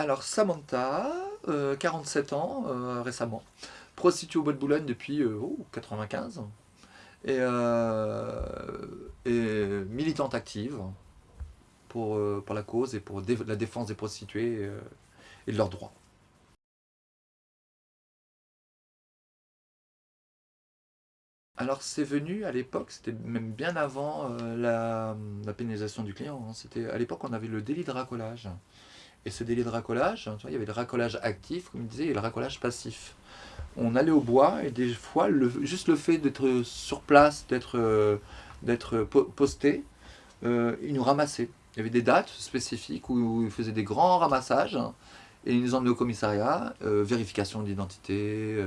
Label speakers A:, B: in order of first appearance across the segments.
A: Alors Samantha, 47 ans récemment, prostituée au Bois de Boulogne depuis 95 et, et, militante active pour, la cause et pour la défense des prostituées et de leurs droits. Alors c'est venu à l'époque, c'était même bien avant euh, la, pénalisation du client. Hein. C'était À l'époque on avait le délit de racolage. Et ce délit de racolage, il y avait le racolage actif, comme je disais, et le racolage passif. On allait au bois et des fois, juste le fait d'être sur place, d'être euh, posté, euh, ils nous ramassaient. Il y avait des dates spécifiques où, ils faisaient des grands ramassages et ils nous emmenaient au commissariat, vérification d'identité,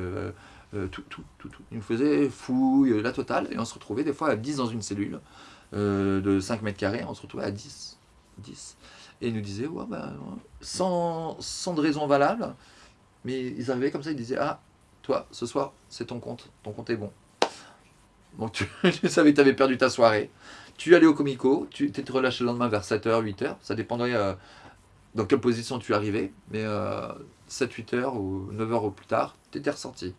A: euh, tout, tout, tout, tout. Il nous faisait fouille, la totale, et on se retrouvait des fois à 10 dans une cellule euh, de 5 mètres carrés, on se retrouvait à 10. 10. Et ils nous disaient, ouais, ben, sans, sans de raison valable, mais ils arrivaient comme ça, ils disaient, ah, toi, ce soir, c'est ton compte, ton compte est bon. Donc tu, savais que tu avais perdu ta soirée. Tu allais au comico, tu t'étais relâché le lendemain vers 7h, 8h, ça dépendait euh, dans quelle position tu arrivais, mais 7-8h ou 9h au plus tard, tu étais ressorti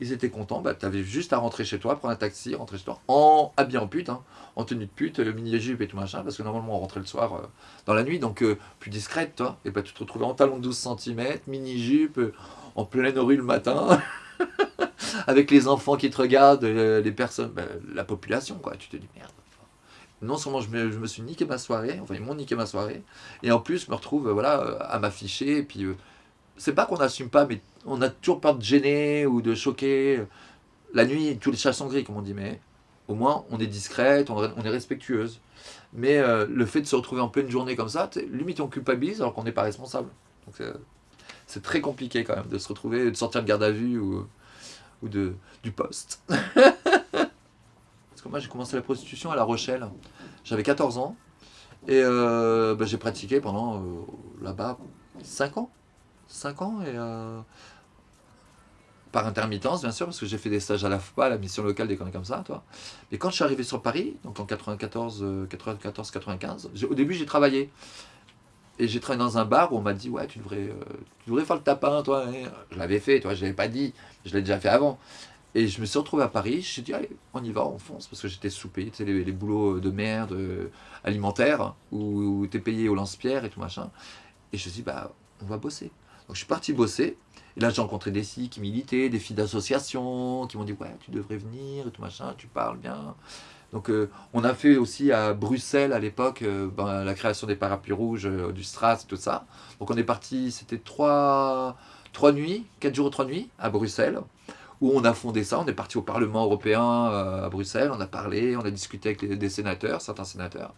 A: ils étaient contents, bah, tu avais juste à rentrer chez toi, prendre un taxi, rentrer chez toi, en habillé en pute, hein, en tenue de pute, mini-jupe et tout machin, parce que normalement on rentrait le soir euh, dans la nuit, donc euh, plus discrète, toi, et bah, tu te retrouvais en talon de 12 cm, mini-jupe, euh, en pleine rue le matin, avec les enfants qui te regardent, les personnes, bah, la population, quoi, tu te dis merde. Non seulement je me, suis niqué ma soirée, enfin ils m'ont niqué ma soirée, et en plus je me retrouve voilà, à m'afficher, et puis c'est pas qu'on n'assume pas, mais on a toujours peur de gêner ou de choquer. La nuit, tous les chats sont gris, comme on dit, mais au moins on est discrète, on, est respectueuse. Mais euh, le fait de se retrouver en pleine journée comme ça, limite on culpabilise alors qu'on n'est pas responsable. Donc c'est très compliqué quand même de se retrouver, de sortir de garde à vue ou, du poste. Parce que moi j'ai commencé la prostitution à La Rochelle, j'avais 14 ans, et euh, bah, j'ai pratiqué pendant euh, là-bas 5 ans. 5 ans et euh, par intermittence bien sûr parce que j'ai fait des stages à la FPA, la mission locale des conneries comme ça toi. Mais quand je suis arrivé sur Paris, donc en 94, 94, 95, au début j'ai travaillé et j'ai travaillé dans un bar où on m'a dit ouais tu devrais, euh, tu devrais faire le tapin toi. je l'avais fait, toi je l'avais pas dit, je l'ai déjà fait avant. Et je me suis retrouvé à Paris, je me suis dit, allez, on y va, on fonce, parce que j'étais soupé, tu sais, les, boulots de merde euh, alimentaires, où, où tu es payé au lance-pierre et tout machin. Et je me suis dit, bah, on va bosser. Donc je suis parti bosser. Et là, j'ai rencontré des filles qui militaient, des filles d'association, qui m'ont dit « Ouais, tu devrais venir, tout machin, tu parles bien. » Donc euh, on a fait aussi à Bruxelles, à l'époque, euh, ben, la création des parapluies rouges, euh, du Stras, tout ça. Donc on est parti, c'était trois, trois nuits, quatre jours, trois nuits, à Bruxelles, où on a fondé ça. On est parti au Parlement européen à Bruxelles, on a parlé, on a discuté avec des sénateurs, certains sénateurs.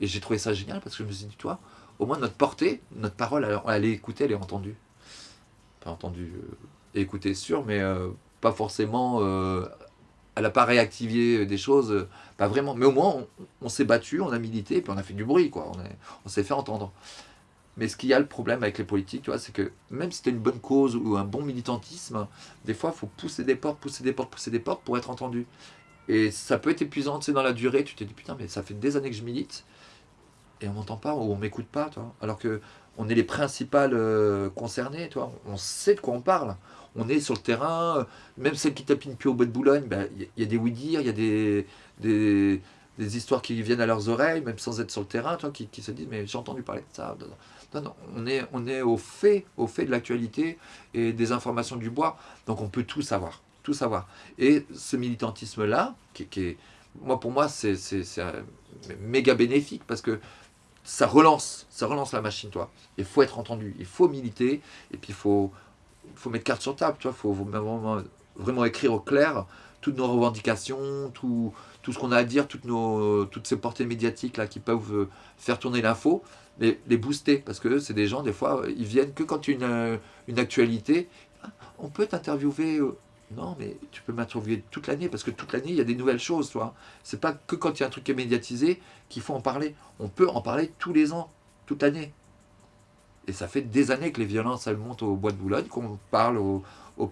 A: Et j'ai trouvé ça génial, parce que je me suis dit « Toi, au moins notre portée, notre parole, elle, est écoutée, elle est entendue. » pas entendu euh, écouter sûr, mais euh, pas forcément, euh, elle n'a pas réactivé des choses, pas vraiment. Mais au moins, on, s'est battu, on a milité, puis on a fait du bruit, quoi. On s'est fait entendre. Mais ce qu'il y a le problème avec les politiques, tu vois, c'est que même si tu une bonne cause ou un bon militantisme, des fois, il faut pousser des portes, pousser des portes, pousser des portes pour être entendu. Et ça peut être épuisant, tu sais, dans la durée, tu te dis, putain, mais ça fait des années que je milite, et on m'entend pas, ou on m'écoute pas, toi. Alors que on est les principales euh, concernées, toi. On sait de quoi on parle. On est sur le terrain, euh, même celles qui tapinent plus au bois de Boulogne, il ben, y, a des oui-dire, il y a des, des, histoires qui viennent à leurs oreilles, même sans être sur le terrain, toi, qui, se disent « mais j'ai entendu parler de ça ». Non, non, on est, on est au fait, au fait de l'actualité et des informations du bois, donc on peut tout savoir, tout savoir. Et ce militantisme-là, qui, qui est, moi, pour moi, c'est méga bénéfique, parce que ça relance, ça relance la machine, toi. Il faut être entendu, il faut militer, et puis il faut, faut mettre carte sur table, tu vois, il faut vraiment, vraiment écrire au clair toutes nos revendications, tout, tout ce qu'on a à dire, toutes, nos, toutes ces portées médiatiques là qui peuvent faire tourner l'info, mais les booster, parce que c'est des gens, des fois, ils viennent que quand une, une actualité, on peut t'interviewer euh, non, mais tu peux m'interviewer toute l'année, parce que toute l'année, il y a des nouvelles choses, toi. C'est pas que quand il y a un truc qui est médiatisé qu'il faut en parler. On peut en parler tous les ans, toute l'année. Et ça fait des années que les violences, elles montent au bois de Boulogne, qu'on parle aux,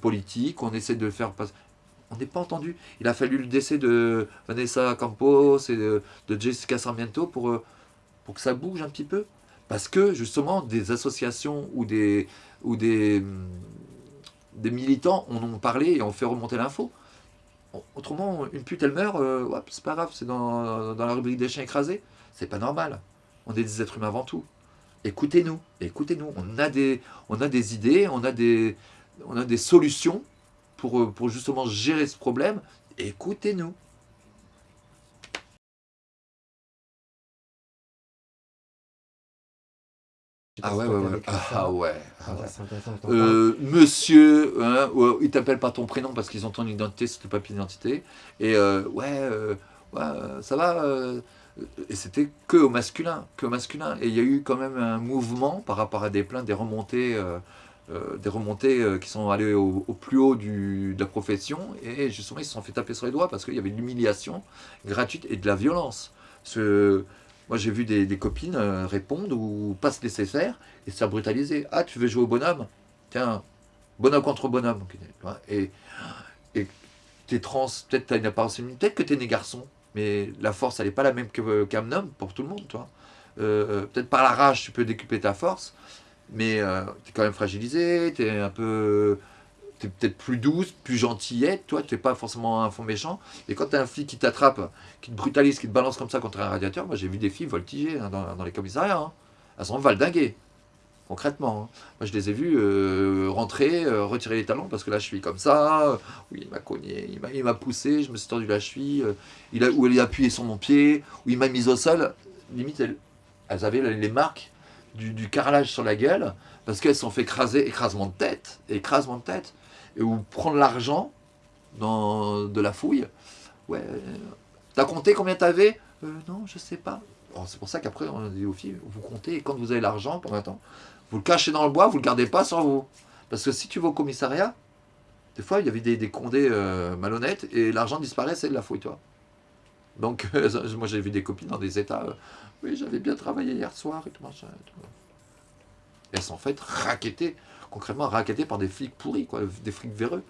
A: politiques, qu'on essaie de faire passer... On n'est pas entendu. Il a fallu le décès de Vanessa Campos et de, Jessica Sarmiento pour, euh, pour que ça bouge un petit peu. Parce que justement, des associations ou des, ou des, des militants en ont parlé et ont fait remonter l'info. Autrement, une pute, elle meurt, euh, c'est pas grave, c'est dans, la rubrique des chiens écrasés. C'est pas normal. On est des êtres humains avant tout. Écoutez-nous, écoutez-nous. On, a des, idées, on a des, solutions euh, pour justement gérer ce problème. Écoutez-nous. Ah ouais, ouais, ouais. Ah ouais. Ah euh, monsieur, hein, il t'appelle pas ton prénom parce qu'ils ont ton identité sur ton papier d'identité. Et euh, ouais, euh, ouais, ça va. et c'était que au masculin, que au masculin. Et il y a eu quand même un mouvement par rapport à des plaintes, des remontées, des remontées qui sont allées au, plus haut du, de la profession. Et justement, ils se sont fait taper sur les doigts parce qu'il y avait de l'humiliation gratuite et de la violence. Ce, moi, j'ai vu des, copines euh, répondre ou pas se laisser et se faire brutaliser. Ah, tu veux jouer au bonhomme? Tiens, bonhomme contre bonhomme. Et, t'es trans, peut-être tu as une apparence féminine, peut-être que tu es né garçon, mais la force, elle n'est pas la même qu'un homme pour tout le monde. toi. Euh, peut-être par la rage, tu peux décupler ta force, mais euh, tu es quand même fragilisé, tu es un peu tu es peut-être plus douce, plus gentillette, toi, tu n'es pas forcément un fond méchant. Et quand tu as un flic qui t'attrape, qui te brutalise, qui te balance comme ça contre un radiateur, moi j'ai vu des filles voltiger hein, dans, les commissariats. Hein. Elles sont valdinguées, concrètement. Hein. Moi je les ai vues euh, rentrer, euh, retirer les talons parce que je suis comme ça. oui, il m'a cogné, il m'a poussé, je me suis tordu la cheville. Euh, il a, ou il a appuyé sur mon pied, ou il m'a mis au sol. Limite, elles, avaient les marques du, du carrelage sur la gueule parce qu'elles se sont fait écraser, écrasement de tête, écrasement de tête ou prendre l'argent de la fouille. Ouais, t'as compté combien t'avais? Euh, Non, je sais pas. C'est pour ça qu'après, on dit aux filles, vous comptez, et quand vous avez l'argent, pendant un temps, vous le cachez dans le bois, vous le gardez pas sur vous. Parce que si tu vas au commissariat, des fois, il y avait des, des condés euh, malhonnêtes, et l'argent disparaît, c'est de la fouille, toi. Donc, moi, j'ai vu des copines dans des états, euh, oui, j'avais bien travaillé hier soir, et tout machin. Et tout. elles sont faites raqueter concrètement raquettés par des flics pourris, quoi, des flics véreux.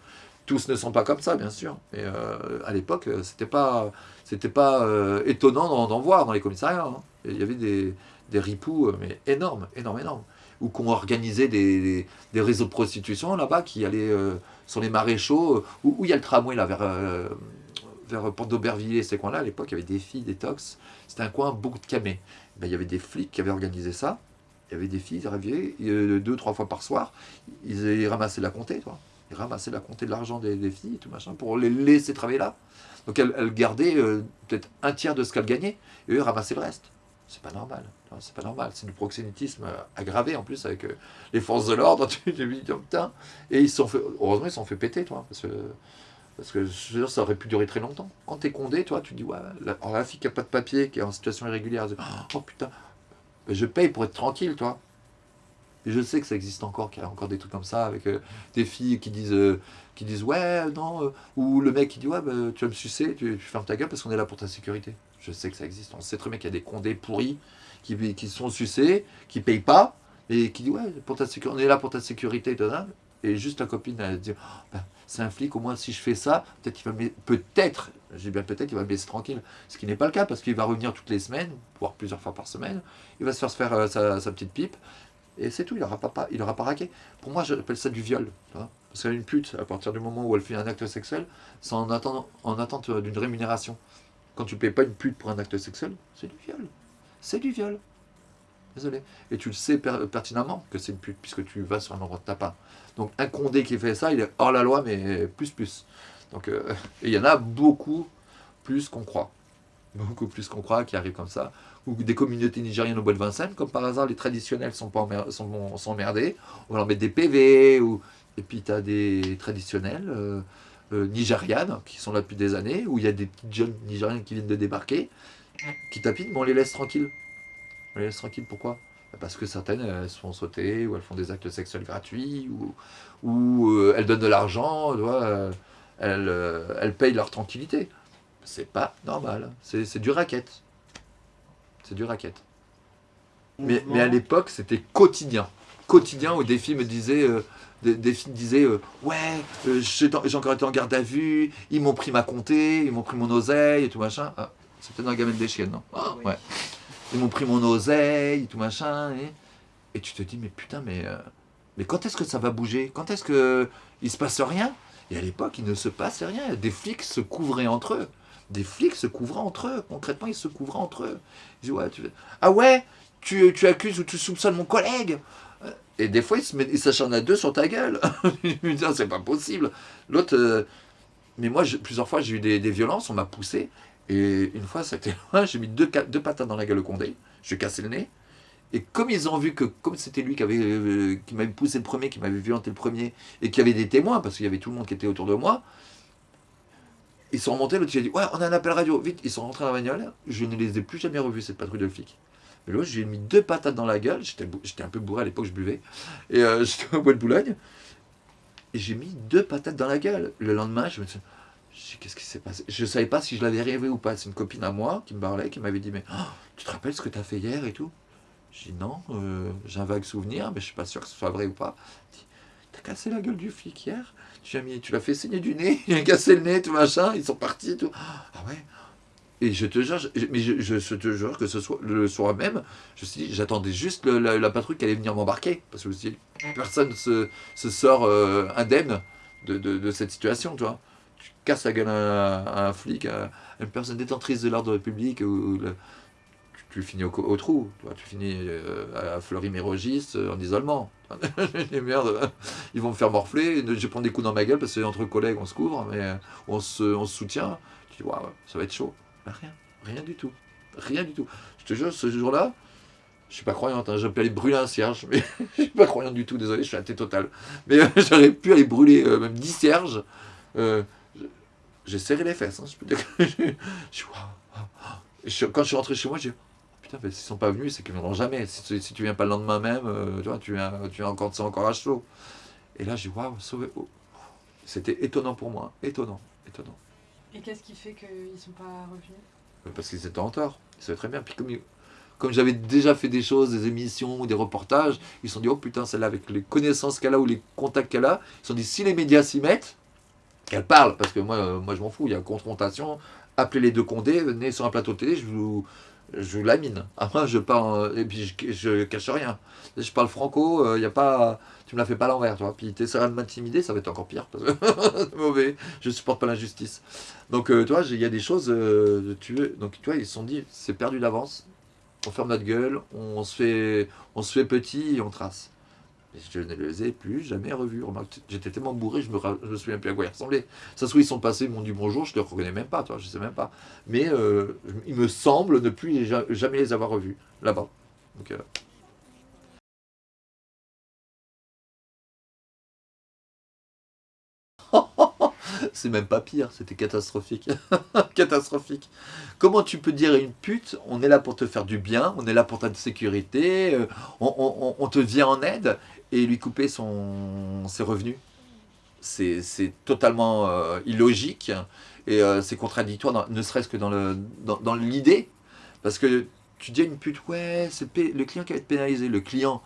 A: Tous ne sont pas comme ça, bien sûr. Mais euh, à l'époque, euh, c'était pas, c'était pas euh, étonnant d'en voir dans les commissariats. Hein. Il y avait des, ripoux, mais énormes, énormes, énormes. Ou qu'on organisait des, des, réseaux de prostitution là-bas qui allaient sur les maréchaux, où, où, il y a le tramway là, vers, vers Porte d'Aubervilliers, ces coins-là. À l'époque, il y avait des filles, des tox. C'était un coin beaucoup de camés. Ben, il y avait des flics qui avaient organisé ça il y avait des filles, ils arrivaient deux, trois fois par soir, ils, ramassaient la comptée, toi. Ils ramassaient la comptée de l'argent des, filles, tout machin, pour les laisser travailler là. Donc elles, gardaient euh, peut-être un tiers de ce qu'elles gagnaient, et eux ramassaient le reste. C'est pas normal. C'est pas normal. C'est du proxénétisme euh, aggravé en plus avec euh, les forces de l'ordre. Tu te dis, putain. Et ils sont fait, heureusement, ils se sont fait péter, toi. Parce que, parce ça aurait pu durer très longtemps. Quand t'es condé, toi, tu dis, ouais, la, fille qui a pas de papier, qui est en situation irrégulière, elle oh putain, je paye pour être tranquille, toi. Et je sais que ça existe encore, qu'il y a encore des trucs comme ça, avec euh, des filles qui disent, euh, qui disent ouais, non, euh, ou le mec qui dit ouais, bah, tu vas me sucer, tu, fermes ta gueule parce qu'on est là pour ta sécurité. Je sais que ça existe. On sait très bien qu'il y a des condés pourris qui, qui sont sucés, qui payent pas, et qui disent ouais, pour ta sécurité, on est là pour ta sécurité, et juste la copine, elle dit oh, ben, c'est un flic, au moins si je fais ça, peut-être qu'il va me peut-être, j'ai bien peut-être, il va me laisser tranquille. Ce qui n'est pas le cas, parce qu'il va revenir toutes les semaines, voire plusieurs fois par semaine, il va se faire, se faire euh, sa, petite pipe, et c'est tout, il n'aura pas, il pas raqué. Pour moi, j'appelle ça du viol. Parce qu'une pute, à partir du moment où elle fait un acte sexuel, c'est en, en attente d'une rémunération. Quand tu ne payes pas une pute pour un acte sexuel, c'est du viol. C'est du viol. Et tu le sais pertinemment que c'est une pute, puisque tu vas sur un endroit de tapin. Donc un condé qui fait ça, il est hors la loi, mais plus plus. Donc euh, il y en a beaucoup plus qu'on croit. Beaucoup plus qu'on croit qui arrivent comme ça. Ou des communautés nigériennes au bois de Vincennes, comme par hasard les traditionnels sont, pas sont, emmerdés. On leur mettre des PV. Ou... Et puis tu as des traditionnels euh, euh, nigérianes qui sont là depuis des années, où il y a des petites jeunes nigériennes qui viennent de débarquer, qui tapinent, mais on les laisse tranquilles. On les laisse tranquilles, pourquoi? Parce que certaines, elles se font sauter, ou elles font des actes sexuels gratuits, ou, ou euh, elles donnent de l'argent, euh, elles, euh, elles payent leur tranquillité. C'est pas normal, c'est du racket. C'est du racket. Mais, mais à l'époque, c'était quotidien. Quotidien où des filles me disaient, des, filles disaient Ouais, j'ai encore été en garde à vue, ils m'ont pris ma comté, ils m'ont pris mon oseille et tout machin. Ah, C'était dans la gamelle des chiennes, non? Ah, Ouais. Ils m'ont pris mon oseille, tout machin. Et, et tu te dis, mais putain, mais, euh, mais quand est-ce que ça va bouger? Quand est-ce que il se passe rien? Et à l'époque, il ne se passait rien. Des flics se couvraient entre eux. Des flics se couvraient entre eux. Concrètement, ils se couvraient entre eux. Ils disaient, ouais, tu... Ah ouais tu, tu accuses ou tu soupçonnes mon collègue? Et des fois, il s'acharne à deux sur ta gueule. dis, c'est pas possible. L'autre, euh, mais moi, plusieurs fois, j'ai eu des, violences, on m'a poussé. Et une fois, c'était j'ai mis deux, patates dans la gueule au condé. Je lui ai cassé le nez. Et comme ils ont vu que, comme c'était lui qui euh, m'avait poussé le premier, qui m'avait violenté le premier, et qui avait des témoins, parce qu'il y avait tout le monde qui était autour de moi, ils sont remontés, l'autre, j'ai dit, ouais, on a un appel radio, vite, ils sont rentrés dans la bagnole, je ne les ai plus jamais revus, cette patrouille de flics. Mais là, j'ai mis deux patates dans la gueule. J'étais un peu bourré à l'époque, je buvais. Et euh, j'étais au bois de Boulogne. Et j'ai mis deux patates dans la gueule. Le lendemain, je me suis qu'est-ce qui s'est passé? Je savais pas si je l'avais rêvé ou pas. C'est une copine à moi qui me parlait, qui m'avait dit, mais oh, tu te rappelles ce que tu as fait hier et tout? J'ai dit, non, euh, j'ai un vague souvenir, mais je ne suis pas sûr que ce soit vrai ou pas. T'as cassé la gueule du flic hier? Tu l'as fait saigner du nez, il a cassé le nez, tout machin, ils sont partis, tout. Ah ouais? Et je te jure, mais je, te jure que ce soit le soir même, je suis j'attendais juste la, patrouille qui allait venir m'embarquer. Parce que je me suis dit, personne se, se sort euh, indemne de, de, cette situation, tu vois. Tu casses la gueule à, un flic, à une personne détentrice de l'ordre public, ou, tu, finis au, trou, tu, tu finis euh, à Fleury-Mérogis euh, en isolement. merde, ils vont me faire morfler, je prends des coups dans ma gueule parce que entre collègues on se couvre, mais on se, on se soutient. Tu dis, waouh, ça va être chaud. Bah, rien, rien du tout. Rien du tout. Je te jure, ce jour-là, je suis pas croyante, hein, j'aurais pu aller brûler un cierge, mais je suis pas croyante du tout, désolé, je suis athée total. Mais euh, j'aurais pu aller brûler euh, même 10 cierges. Euh, j'ai serré les fesses, hein, je peux dire que je, quand je suis rentré chez moi, j'ai dit, putain, mais s'ils sont pas venus, c'est qu'ils viendront jamais. Si, si, tu viens pas le lendemain même, tu vois, tu viens, tu viens encore, c'est encore à chaud. Et là, j'ai waouh, sauvé. Oh. C'était étonnant pour moi, étonnant, étonnant.
B: Et qu'est-ce qui fait qu'ils ne sont pas revenus?
A: Parce qu'ils étaient en tort. Ils savaient très bien. Puis comme, comme j'avais déjà fait des choses, des émissions, des reportages, ils se sont dit, oh putain, celle-là, avec les connaissances qu'elle a ou les contacts qu'elle a, ils se sont dit, si les médias s'y mettent, qu'elle parle, parce que moi, euh, moi je m'en fous, il y a confrontation, appelez les deux condés, venez sur un plateau télé, je vous, je vous lamine. Après, je parle, et puis je, je cache rien. Je parle franco, il euh, a pas tu me la fais pas l'envers, tu. Puis tu de m'intimider, ça va être encore pire. c'est mauvais, je supporte pas l'injustice. Donc, euh, tu il y a des choses, euh, tu veux, donc tu vois, ils se sont dit, c'est perdu d'avance, on ferme notre gueule, on se fait, on se fait petit et on trace. Je ne les ai plus jamais revus. J'étais tellement bourré, je me, me souviens plus à quoi ils ressemblaient. Ça se trouve, ils sont passés, ils m'ont dit bonjour, je ne les reconnais même pas, je sais même pas. Mais euh, il me semble ne plus jamais les avoir revus là-bas. Donc, c'est même pas pire, c'était catastrophique. catastrophique. Comment tu peux dire à une pute, on est là pour te faire du bien, on est là pour ta sécurité, euh, on, te vient en aide, et lui couper son, ses revenus? C'est totalement euh, illogique, et euh, c'est contradictoire, ne serait-ce que dans l'idée, dans, parce que tu dis à une pute, ouais, c'est le client qui va être pénalisé, le client,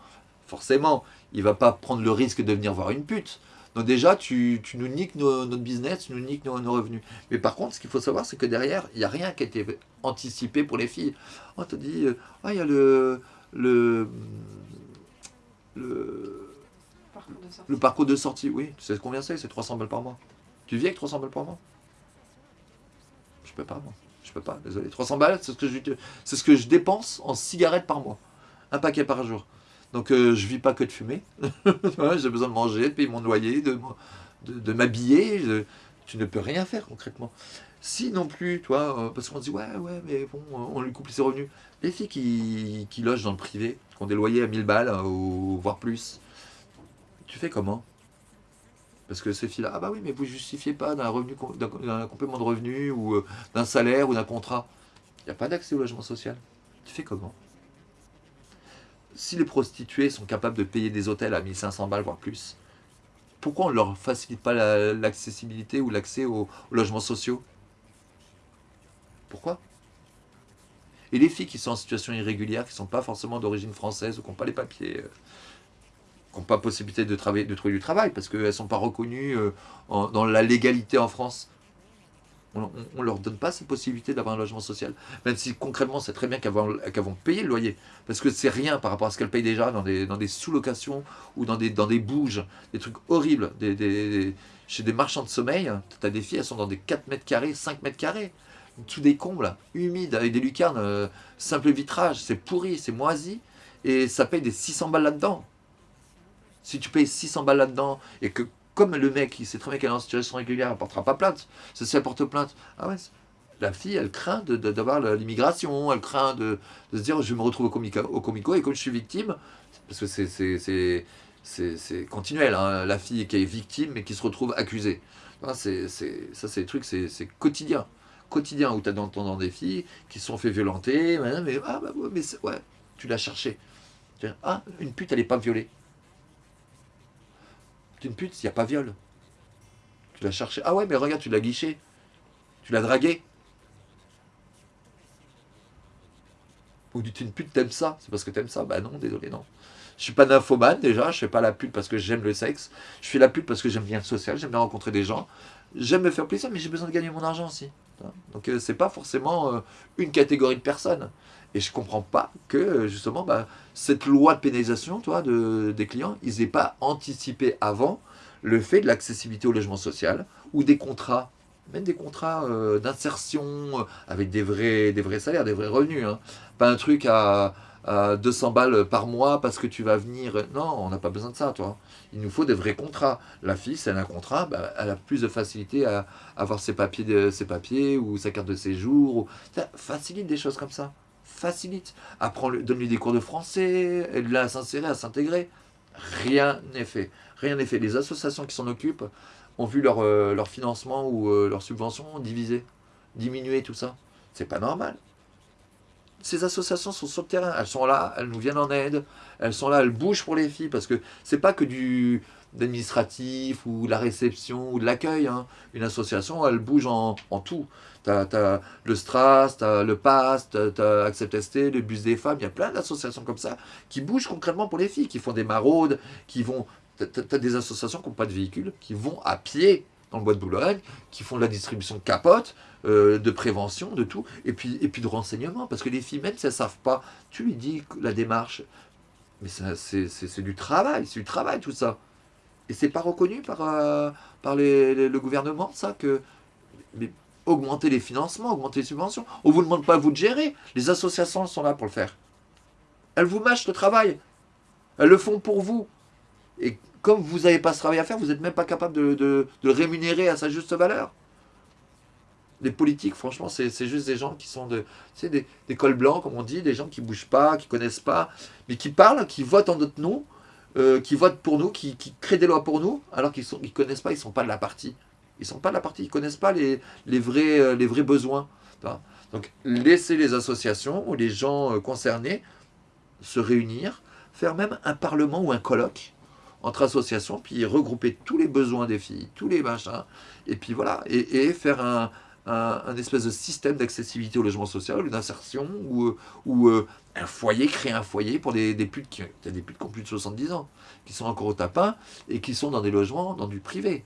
A: forcément, il va pas prendre le risque de venir voir une pute, donc déjà, tu, nous niques notre business, tu nous niques nos, revenus. Mais par contre, ce qu'il faut savoir, c'est que derrière, il n'y a rien qui a été anticipé pour les filles. On te dit, euh, ah, il y a le, le, le, parcours de sortie. le parcours de sortie. Oui, tu sais combien c'est? C'est 300 balles par mois. Tu vis avec 300 balles par mois? Je peux pas, moi. Je peux pas, désolé. 300 balles, c'est ce, que je, ce que je dépense en cigarettes par mois. Un paquet par jour. Donc euh, je vis pas que de fumer. J'ai besoin de manger, de payer mon loyer, de, m'habiller. Tu ne peux rien faire concrètement. Si non plus, toi, euh, parce qu'on dit, ouais, ouais, mais bon, on lui coupe ses revenus. Les filles qui, logent dans le privé, qui ont des loyers à 1000 balles, ou voire plus, tu fais comment? Parce que ces filles-là, ah bah oui, mais vous ne justifiez pas d'un revenu, d'un complément de revenu, ou euh, d'un salaire, ou d'un contrat. Il n'y a pas d'accès au logement social. Tu fais comment? Si les prostituées sont capables de payer des hôtels à 1500 balles, voire plus, pourquoi on ne leur facilite pas l'accessibilité ou l'accès aux, logements sociaux? Pourquoi? Et les filles qui sont en situation irrégulière, qui ne sont pas forcément d'origine française ou qui n'ont pas les papiers, euh, qui n'ont pas possibilité de, trouver du travail parce qu'elles ne sont pas reconnues euh, dans la légalité en France, On ne leur donne pas cette possibilité d'avoir un logement social. Même si concrètement, c'est très bien qu'elles vont, payer le loyer. Parce que c'est rien par rapport à ce qu'elles payent déjà dans des, sous-locations ou dans des, dans des bouges, des trucs horribles. Des, chez des marchands de sommeil, tu as des filles, elles sont dans des 4 mètres carrés, 5 mètres carrés. Sous des combles, humides, avec des lucarnes, euh, simple vitrage. C'est pourri, c'est moisi. Et ça paye des 600 balles là-dedans. Si tu payes 600 balles là-dedans et que comme le mec, il sait très bien qu'elle est en situation régulière, elle ne portera pas plainte. Si elle porte plainte. Ah ouais, la fille, elle craint d'avoir l'immigration, elle craint de, se dire je me retrouve au comico, au comico et comme je suis victime, parce que c'est continuel, hein, la fille qui est victime et qui se retrouve accusée. ça, c'est des trucs, c'est quotidien. Quotidien où tu as dans, des filles qui se sont fait violenter, mais, ah, bah, mais ouais, tu l'as cherché. Ah, une pute, elle n'est pas violée une pute s'il n'y a pas viol. Tu l'as cherché. Ah ouais, mais regarde, tu l'as guiché. Tu l'as dragué. Ou tu une pute, t'aimes ça. C'est parce que t'aimes ça. Bah non, désolé, non. Je suis pas nymphomane déjà, je fais pas la pute parce que j'aime le sexe. Je fais la pute parce que j'aime bien le social, j'aime bien rencontrer des gens. J'aime me faire plaisir, mais j'ai besoin de gagner mon argent aussi. Donc euh, c'est pas forcément euh, une catégorie de personnes. Et je comprends pas que justement bah, cette loi de pénalisation toi, de, des clients, ils n'aient pas anticipé avant le fait de l'accessibilité au logement social ou des contrats, même des contrats euh, d'insertion avec des vrais, des vrais salaires, des vrais revenus. Hein. Pas un truc à, 200 balles par mois parce que tu vas venir. Non, on n'a pas besoin de ça, toi. Il nous faut des vrais contrats. La fille, si elle a un contrat, bah, elle a plus de facilité à avoir ses papiers, ses papiers ou sa carte de séjour. Ou... Ça facilite des choses comme ça facilite. donne-lui des cours de français, aide-la à s'insérer, à s'intégrer. Rien n'est fait. Rien n'est fait. Les associations qui s'en occupent ont vu leur, euh, financement ou euh, leur subvention diviser, diminuer, tout ça. C'est pas normal. Ces associations sont sur le terrain, elles sont là, elles nous viennent en aide, elles sont là, elles bougent pour les filles, parce que c'est pas que du d'administratif ou la réception ou de l'accueil. Hein. Une association, elle bouge en, en tout. Tu as, le Stras, le PAS, tu as Accept ST, le Bus des femmes, il y a plein d'associations comme ça qui bougent concrètement pour les filles, qui font des maraudes, qui vont... Tu as, des associations qui n'ont pas de véhicule, qui vont à pied dans le bois de Boulogne, qui font de la distribution de euh, de prévention, de tout, et puis, et puis de renseignement, parce que les filles, même si elles ne savent pas, tu lui dis la démarche, mais c'est du travail, c'est du travail tout ça. Et c'est pas reconnu par, euh, par les, le gouvernement, ça, que mais augmenter les financements, augmenter les subventions? On ne vous demande pas vous de gérer? Les associations sont là pour le faire. Elles vous mâchent le travail. Elles le font pour vous. Et comme vous n'avez pas ce travail à faire, vous n'êtes même pas capable de, le rémunérer à sa juste valeur. Les politiques, franchement, c'est juste des gens qui sont de, des, des cols blancs, comme on dit, des gens qui ne bougent pas, qui ne connaissent pas, mais qui parlent, qui votent en notre nom, euh, qui votent pour nous, qui, créent des lois pour nous, alors qu'ils ne connaissent pas, ils ne sont pas de la partie. Ils ne sont pas de la partie, ils ne connaissent pas les, euh, vrais besoins. Donc laisser les associations ou les gens euh, concernés se réunir, faire même un parlement ou un colloque entre associations, puis regrouper tous les besoins des filles, tous les machins, et puis voilà, et, faire un, un, espèce de système d'accessibilité au logement social, une insertion, ou, ou un foyer, créer un foyer pour des, des putes qui, des putes qui ont plus de 70 ans, qui sont encore au tapin et qui sont dans des logements, dans du privé.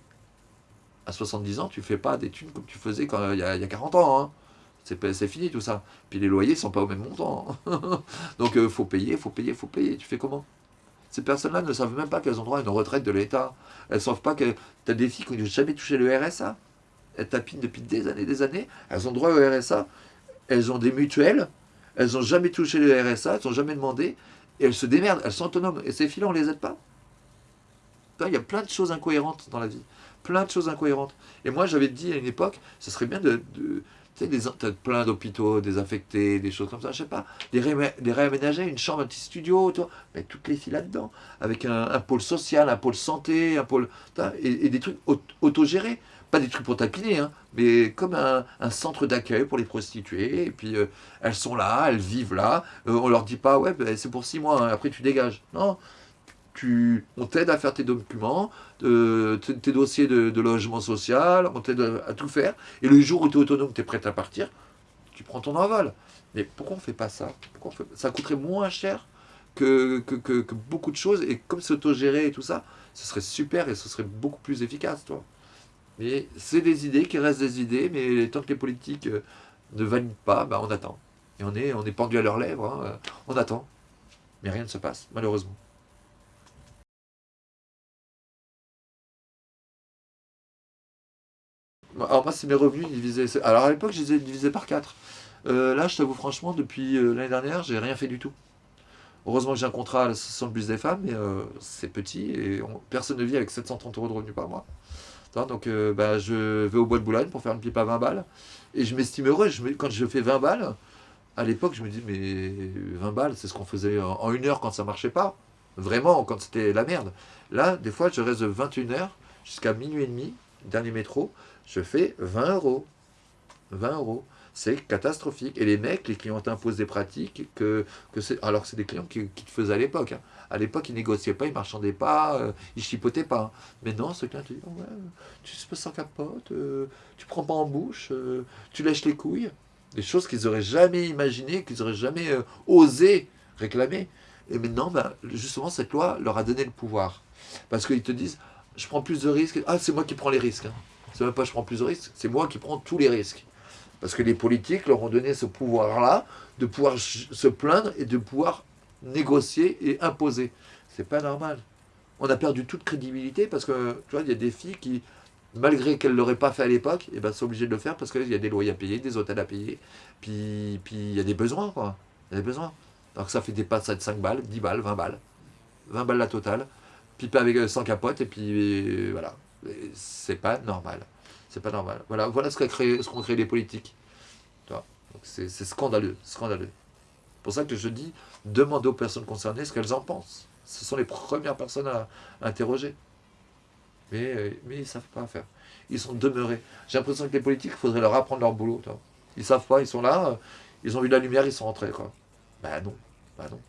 A: À 70 ans, tu fais pas des thunes comme tu faisais quand, il, y a, y a 40 ans. Hein. C'est fini tout ça. Puis les loyers sont pas au même montant. Donc il euh, faut payer, faut payer, faut payer. Tu fais comment? Ces personnes-là ne savent même pas qu'elles ont droit à une retraite de l'État. Elles ne savent pas que tu as des filles qui n'ont jamais touché le RSA. Elles tapinent depuis des années des années. Elles ont droit au RSA. Elles ont des mutuelles elles n'ont jamais touché le RSA, elles n'ont jamais demandé, et elles se démerdent, elles sont autonomes. Et ces filles-là, on ne les aide pas. Il y a plein de choses incohérentes dans la vie. Plein de choses incohérentes. Et moi, j'avais dit à une époque, ce serait bien de... tu sais, des, plein d'hôpitaux désaffectés, des choses comme ça, je sais pas, les, réaménager, une chambre, un petit studio, toi, mais toutes les filles là-dedans, avec un, pôle social, un pôle santé, un pôle... Et, et des trucs autogérés pas des trucs pour tapiner, hein, mais comme un, centre d'accueil pour les prostituées. Et puis, euh, elles sont là, elles vivent là. Euh, on leur dit pas, ouais, ben, c'est pour six mois, hein, après tu dégages. Non, tu, on t'aide à faire tes documents, tes dossiers de, logement social, on t'aide à, tout faire. Et le jour où tu es autonome, tu es prêt à partir, tu prends ton envol. Mais pourquoi on fait pas ça? Ça coûterait moins cher que, que, que, beaucoup de choses. Et comme c'est autogéré et tout ça, ce serait super et ce serait beaucoup plus efficace, toi. Mais c'est des idées qui restent des idées, mais tant que les politiques euh, ne valident pas, bah, on attend. Et on est, on est pendu à leurs lèvres, hein, euh, on attend. Mais rien ne se passe, malheureusement. Alors moi, c'est mes revenus divisés. Alors à l'époque, je les ai divisés par 4. Euh, là, je t'avoue franchement, depuis l'année dernière, j'ai rien fait du tout. Heureusement que j'ai un contrat à l'association bus des femmes, mais c'est petit et personne ne vit avec 730 euros de revenus par mois. Donc euh, bah, je vais au bois de Boulogne pour faire une pipe à 20 balles. Et je m'estime heureux. Je quand je fais 20 balles, à l'époque, je me dis, mais 20 balles, c'est ce qu'on faisait en, une heure quand ça marchait pas. Vraiment, quand c'était la merde. Là, des fois, je reste de 21h jusqu'à minuit et demi, dernier métro, je fais 20 euros. 20 euros c'est catastrophique. Et les mecs, les clients t'imposent des pratiques que, que c'est. Alors c'est des clients qui, te faisaient à l'époque. Hein. À l'époque, ils négociaient pas, ils marchandaient pas, euh, ils chipotaient pas. Mais non, ce client te dit ouais, tu se passes sans capote, euh, tu prends pas en bouche, euh, tu lèches les couilles. Des choses qu'ils n'auraient jamais imaginées, qu'ils n'auraient jamais osé réclamer. Et maintenant, ben, justement, cette loi leur a donné le pouvoir. Parce qu'ils te disent je prends plus de risques. Ah, c'est moi qui prends les risques. Hein. C'est même pas je prends plus de risques, c'est moi qui prends tous les risques. Parce que les politiques leur ont donné ce pouvoir-là de pouvoir se plaindre et de pouvoir négocier et imposer. C'est pas normal. On a perdu toute crédibilité parce que, tu vois, il y a des filles qui, malgré qu'elles ne l'auraient pas fait à l'époque, eh ben, sont obligées de le faire parce qu'il y a des loyers à payer, des hôtels à payer, puis puis il y a des besoins, quoi. Il y a des besoins. Donc ça fait des passes de 5 balles, 10 balles, 20 balles. 20 balles la totale, puis avec 100 capotes, et puis voilà. C'est pas normal. C'est pas normal. Voilà, voilà ce qu'ont créé, les politiques. C'est scandaleux, scandaleux. Pour ça que je dis, demandez aux personnes concernées ce qu'elles en pensent. Ce sont les premières personnes à, interroger. Mais, euh, mais ils ne savent pas faire. Ils sont demeurés. J'ai l'impression que les politiques, il faudrait leur apprendre leur boulot. Ils ne savent pas, ils sont là, euh, ils ont vu la lumière, ils sont rentrés. Quoi. Ben non, ben non.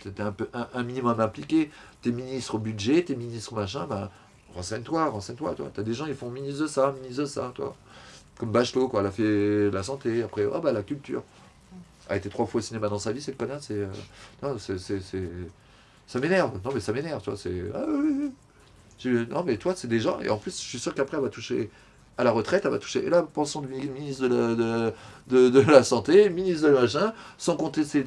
A: T'es un, peu, un, minimum impliqué. T'es ministre au budget, t'es ministre machin, ben, Renseigne-toi, renseigne-toi, toi. T'as des gens, ils font ministre de ça, ministre de ça, toi. Comme Bachelot, quoi, elle a fait la santé, après, oh bah la culture. A été trois fois au cinéma dans sa vie, cette connasse, c'est... Euh, non, c'est... Ça m'énerve, non mais ça m'énerve, tu vois, c'est... Ah, non mais toi, c'est des gens, et en plus, je suis sûr qu'après, elle va toucher à la retraite, elle va toucher, et là, pensons de ministre de la, de, de, la Santé, ministre de machin, sans compter ses...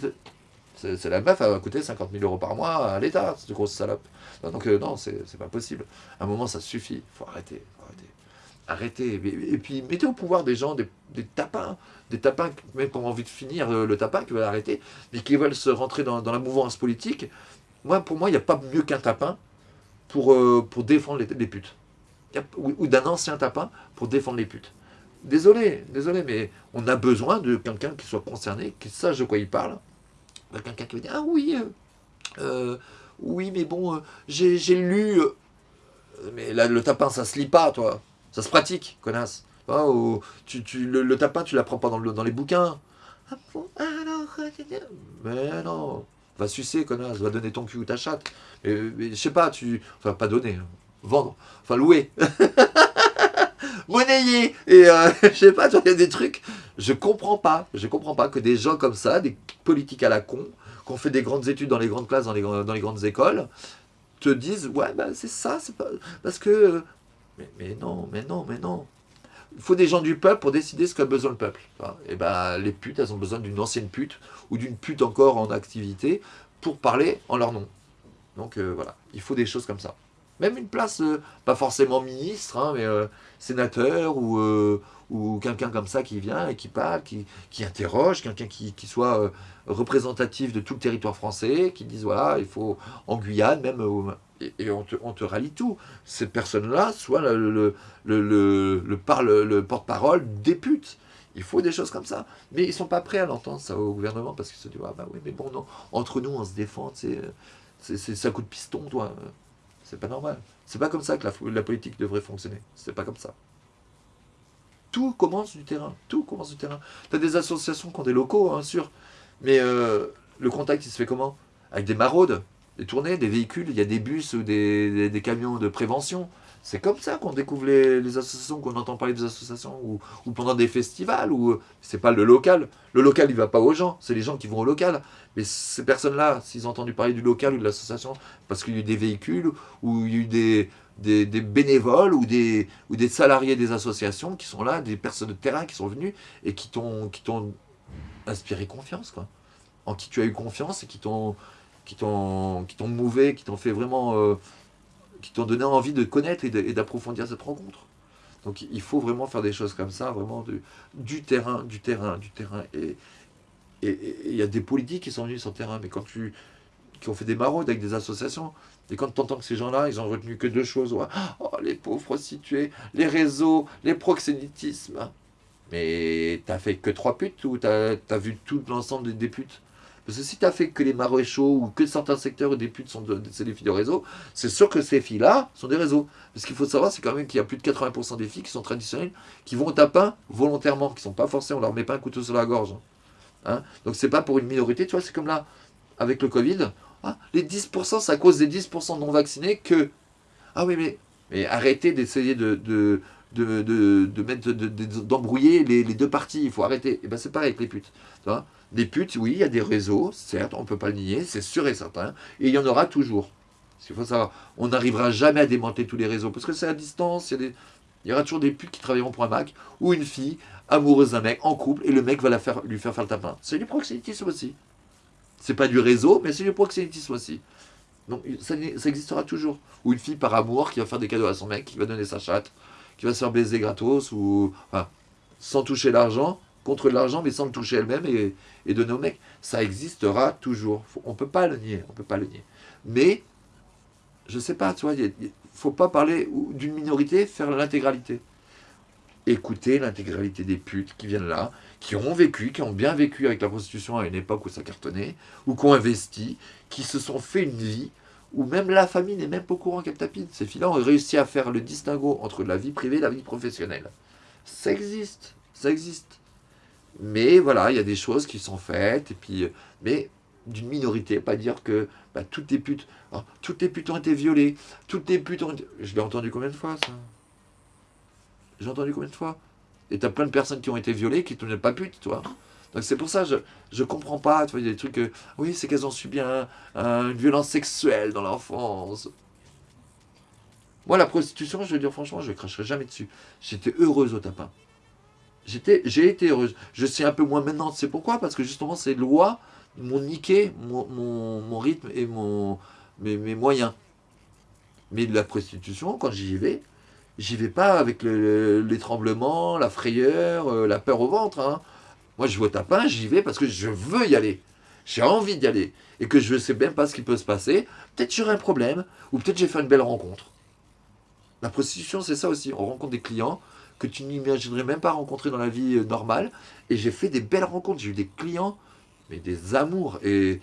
A: C'est la meuf, elle va coûter 50 000 euros par mois à l'État, cette grosse salope. Donc euh, non, c'est pas possible. À un moment, ça suffit. Faut arrêter. arrêter. Arrêter. Et, puis, mettez au pouvoir des gens, des, tapins. Des tapins, même qui ont envie de finir euh, le tapin, qui veulent arrêter, mais qui veulent se rentrer dans, la mouvance politique. Moi, pour moi, il n'y a pas mieux qu'un tapin pour, euh, pour défendre les, putes. ou, d'un ancien tapin pour défendre les putes. Désolé, désolé, mais on a besoin de quelqu'un qui soit concerné, qui sache de quoi il parle. Quelqu'un qui va dire, ah oui, oui, mais bon, euh, j'ai lu... Euh, mais là, le tapin, ça se lit pas, toi. Ça se pratique, connasse. tu, tu, le, tapin, tu l'apprends pas dans, le, dans les bouquins. Ah bon Alors... Mais non. Va sucer, connasse. Va donner ton cul ou ta chatte. Mais, je sais pas, tu... Enfin, pas donner. Hein. Vendre. Enfin, louer. monnayer. Et euh, je sais pas, il y a des trucs. Je comprends pas. Je comprends pas que des gens comme ça, des politiques à la con, qu'on fait des grandes études dans les grandes classes, dans les, dans les grandes écoles, te disent ouais bah c'est ça, c'est pas parce que mais, non, mais non, mais non. Il faut des gens du peuple pour décider ce qu'a besoin le peuple. Et ben les putes, elles ont besoin d'une ancienne pute ou d'une pute encore en activité pour parler en leur nom. Donc euh, voilà, il faut des choses comme ça. Même une place, euh, pas forcément ministre, hein, mais euh, sénateur ou, ou quelqu'un comme ça qui vient et qui parle, qui, qui interroge, quelqu'un qui, qui, soit euh, représentatif de tout le territoire français, qui dise voilà, il faut en Guyane même, et, on, te, on, te, rallie tout. Cette personne-là soit le, le, le, le porte-parole des. Il faut des choses comme ça. Mais ils sont pas prêts à l'entendre, ça, au gouvernement, parce qu'ils se disent, ah bah oui, mais bon, non, entre nous, on se défend, c'est ça coup de piston, toi. C'est pas normal. C'est pas comme ça que la, la politique devrait fonctionner. C'est pas comme ça. Tout commence du terrain. Tout commence du terrain. Tu as des associations qui ont des locaux, bien hein, sûr. Mais euh, le contact, il se fait comment? Avec des maraudes, des tournées, des véhicules. Il y a des bus ou des, camions de prévention. C'est comme ça qu'on découvre les, associations, qu'on entend parler des associations, ou, pendant des festivals, ou c'est pas le local. Le local, il va pas aux gens, c'est les gens qui vont au local. Mais ces personnes-là, s'ils ont entendu parler du local ou de l'association, parce qu'il y a eu des véhicules, ou il y a eu des, des, bénévoles, ou des, ou des salariés des associations qui sont là, des personnes de terrain qui sont venues, et qui t'ont inspiré confiance, quoi. En qui tu as eu confiance, et qui t'ont mouvé, qui t'ont fait vraiment... euh, qui t'ont donné envie de connaître et d'approfondir cette rencontre. Donc il faut vraiment faire des choses comme ça, vraiment du terrain, du terrain, du terrain. Et il y a des politiques qui sont venus sur le terrain, mais quand tu qui ont fait des maraudes avec des associations, et quand tu entends que ces gens-là, ils ont retenu que deux choses, ouais, oh, les pauvres prostituées, les réseaux, les proxénétismes. Mais t'as fait que trois putes ou t'as as vu tout l'ensemble des, des putes? Parce que si t'as fait que les maréchaux ou que certains secteurs où des putes sont de- des filles de réseau, c'est sûr que ces filles-là sont des réseaux. Parce qu'il faut savoir, c'est quand même qu'il y a plus de 80% des filles qui sont traditionnelles, qui vont au tapin volontairement, qui sont pas forcées, on leur met pas un couteau sur la gorge. Hein Donc c'est pas pour une minorité, tu vois, c'est comme là, avec le Covid, ah, les 10%, c'est à cause des 10% non vaccinés que... Ah oui, mais, arrêtez d'essayer de, de, de, de, mettre, de- de- d'embrouiller les, deux parties, il faut arrêter. Et ben c'est pareil avec les putes. Tu vois les putes, oui, il y a des réseaux, certes, on ne peut pas le nier, c'est sûr et certain, et il y en aura toujours. Qu'il faut savoir, on n'arrivera jamais à démanteler tous les réseaux, parce que c'est à distance, il y, des- il aura toujours des putes qui travailleront pour un mec, ou une fille amoureuse d'un mec, en couple, et le mec va la faire, lui faire faire le tapin. C'est du proxénétisme aussi. C'est pas du réseau, mais c'est du proxénétisme aussi. Donc ça, existera toujours. Ou une fille par amour qui va faire des cadeaux à son mec, qui va donner sa chatte, qui va se faire baiser gratos, ou sans toucher l'argent, contre l'argent, mais sans le toucher elle-même et, et donner au mec. Ça existera toujours. On peut pas le nier, on peut pas le nier. Mais, je sais pas, il ne faut pas parler d'une minorité, faire l'intégralité. Écouter l'intégralité des putes qui viennent là, qui ont vécu, qui ont bien vécu avec la prostitution à une époque où ça cartonnait, ou qui ont investi, qui se sont fait une vie, où même la famille n'est même pas au courant qu'elle tapine. Ces filles-là ont réussi à faire le distinguo entre la vie privée et la vie professionnelle. Ça existe, ça existe. Mais voilà, il y a des choses qui sont faites, et puis, euh, mais d'une minorité, pas dire que bah, toutes les putes, oh, toutes les ont été violées, toutes les ont été... Je l'ai entendu combien de fois ça? J'ai entendu combien de fois? Et t'as plein de personnes qui ont été violées qui ne pas putes, toi. Donc c'est pour ça, je je comprends pas, tu vois, il y a des trucs que, oui, c'est qu'elles ont subi un- un- une violence sexuelle dans l'enfance. Moi, la prostitution, je veux dire franchement, je ne cracherai jamais dessus. J'étais heureuse au tapin. J'ai été heureuse. Je suis un peu moins maintenant. C'est pourquoi? Parce que justement, ces lois m'ont niqué mon, mon- rythme et mon, mes, moyens. Mais la prostitution, quand j'y vais, j'y vais pas avec le- les tremblements, la frayeur, euh, la peur au ventre. hein. Moi, je vais au tapin, j'y vais parce que je veux y aller. J'ai envie d'y aller. Et que je ne sais même pas ce qui peut se passer. Peut-être j'aurai un problème. Ou peut-être j'ai fait une belle rencontre. La prostitution, c'est ça aussi. On rencontre des clients que tu n'imaginerais même pas rencontrer dans la vie euh, normale. Et j'ai fait des belles rencontres. J'ai eu des clients, mais des amours. Et,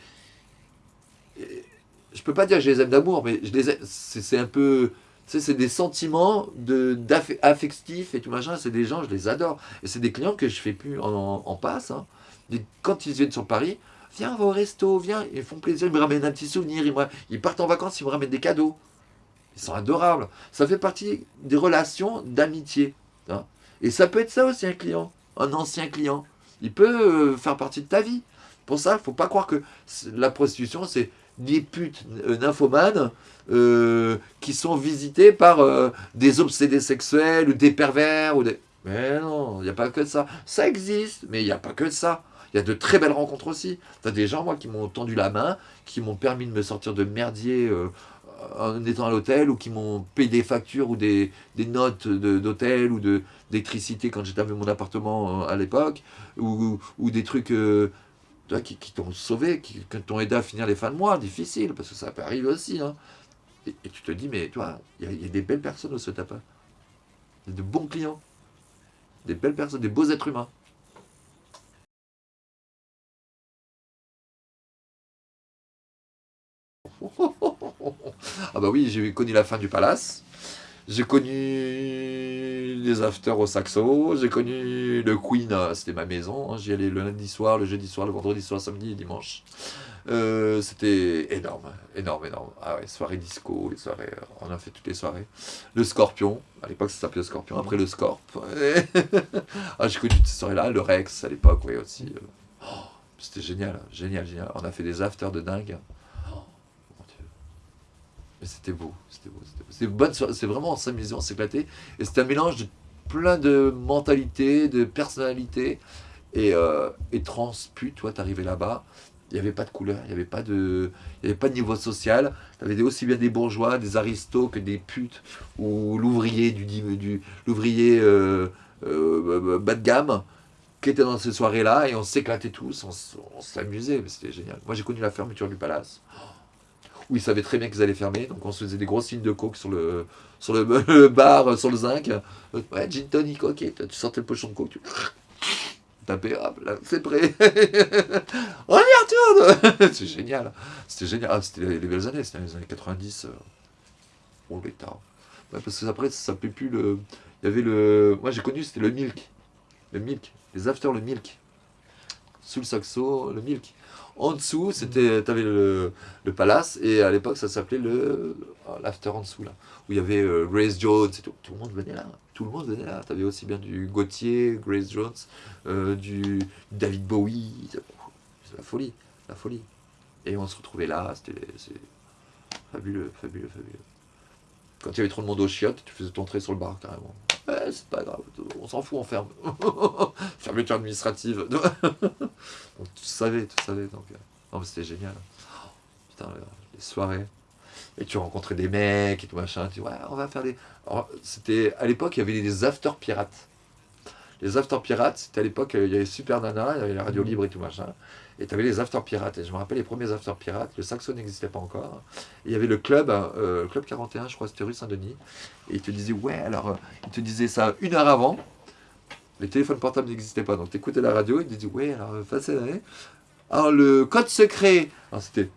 A: et je peux pas dire que je les aime d'amour, mais je les c'est un peu... C'est des sentiments de, affectifs et tout machin. C'est des gens, je les adore. Et c'est des clients que je fais plus en, en passe. hein. Quand ils viennent sur Paris, viens, au resto, viens. Ils font plaisir, ils me ramènent un petit souvenir. Ils, me- ils partent en vacances, ils me ramènent des cadeaux. Ils sont adorables. Ça fait partie des relations d'amitié. Hein. Et ça peut être ça aussi un client, un ancien client. Il peut euh, faire partie de ta vie. Pour ça, il faut pas croire que la prostitution, c'est des putes euh, nymphomanes euh, qui sont visitées par euh, des obsédés sexuels ou des pervers. Ou des... Mais non, il n'y a pas que ça. Ça existe, mais il n'y a pas que ça. Il y a de très belles rencontres aussi. Tu as des gens, moi, qui m'ont tendu la main, qui m'ont permis de me sortir de merdier en étant à l'hôtel, ou qui m'ont payé des factures ou des, notes d'hôtel ou d'électricité quand j'étais mon appartement euh, à l'époque, ou, ou des trucs euh, vois, qui, t'ont sauvé, qui, t'ont aidé à finir les fins de mois, difficile, parce que ça peut arriver aussi. hein. Et, tu te dis, mais toi, il y, a- il y a des belles personnes au ce tapin. De bons clients, des belles personnes, des beaux êtres humains. Ah bah oui, j'ai connu la fin du palace. J'ai connu les afters au Saxo, j'ai connu le Queen, euh, c'était ma maison, hein. j'y allais le lundi soir, le jeudi soir, le vendredi soir, samedi et dimanche. Euh, c'était énorme, énorme, énorme. Ah ouais, soirée disco, soirées, on a fait toutes les soirées. Le Scorpion, à l'époque ça s'appelait le Scorpion, après le Scorp. ah, j'ai connu toutes ces soirées-là, le Rex à l'époque, oui aussi. Oh, c'était génial, génial, génial. On a fait des afters de dingue. Mais c'était beau, c'était beau, c'était beau. C'est vraiment, on s'amusait, on s'éclatait. Et c'était un mélange de plein de mentalités, de personnalités. Et, euh, et transput, toi, t'arrivais là-bas, il n'y avait pas de couleur, il n'y avait, pas de, avait pas de niveau social. Tu avais aussi bien des bourgeois, des aristos que des putes, ou l'ouvrier du, du l'ouvrier euh, euh, bas de gamme qui était dans ces soirées-là, et on s'éclatait tous, on, s'amusait, c'était génial. Moi j'ai connu la fermeture du palace où ils savaient très bien qu'ils allaient fermer. Donc on se faisait des grosses signes de coke sur le, sur le, bar, sur le zinc. Ouais, gin tonic, ok. Tu sortais le pochon de coke, tu tapais, hop, là, c'est prêt. on y retourne C'est génial. C'était génial. Ah, c'était les, belles années, c'était les années 90. Euh. Oh, l'état. Ouais, parce que après, ça s'appelait plus le... Il y avait le... Moi, j'ai connu, c'était le Milk. Le Milk. Les After, le Milk. Sous le saxo, le Milk. En dessous, c'était, avais le, le, palace, et à l'époque, ça s'appelait le oh, l'after en dessous, là, où il y avait euh, Grace Jones, et tout. tout le monde venait là, tout le monde venait là. Tu avais aussi bien du Gauthier, Grace Jones, euh, du David Bowie, la folie, la folie. Et on se retrouvait là, c'était fabuleux, fabuleux, fabuleux. Quand il y avait trop de monde aux chiottes, tu faisais ton trait sur le bar carrément. Ouais, c'est pas grave, on s'en fout, on ferme. Fermeture administrative. donc tu savais, tu savais. Donc, euh, non, mais c'était génial. putain, les soirées. Et tu rencontrais des mecs et tout machin. Tu dis, ouais, on va faire des. C'était à l'époque, il y avait des after pirates. Les after pirates, c'était à l'époque, il y avait Super Nana, il y avait la radio libre et tout machin. Et tu avais les after pirates. Et je me rappelle les premiers after pirates, le saxo n'existait pas encore. Et il y avait le club, euh, club 41, je crois, c'était rue Saint-Denis. Et il te disait, ouais, alors, euh, il te disait ça une heure avant. Les téléphones portables n'existaient pas. Donc tu écoutais la radio, il te disait, ouais, alors, euh, Alors, le code secret, alors c'était.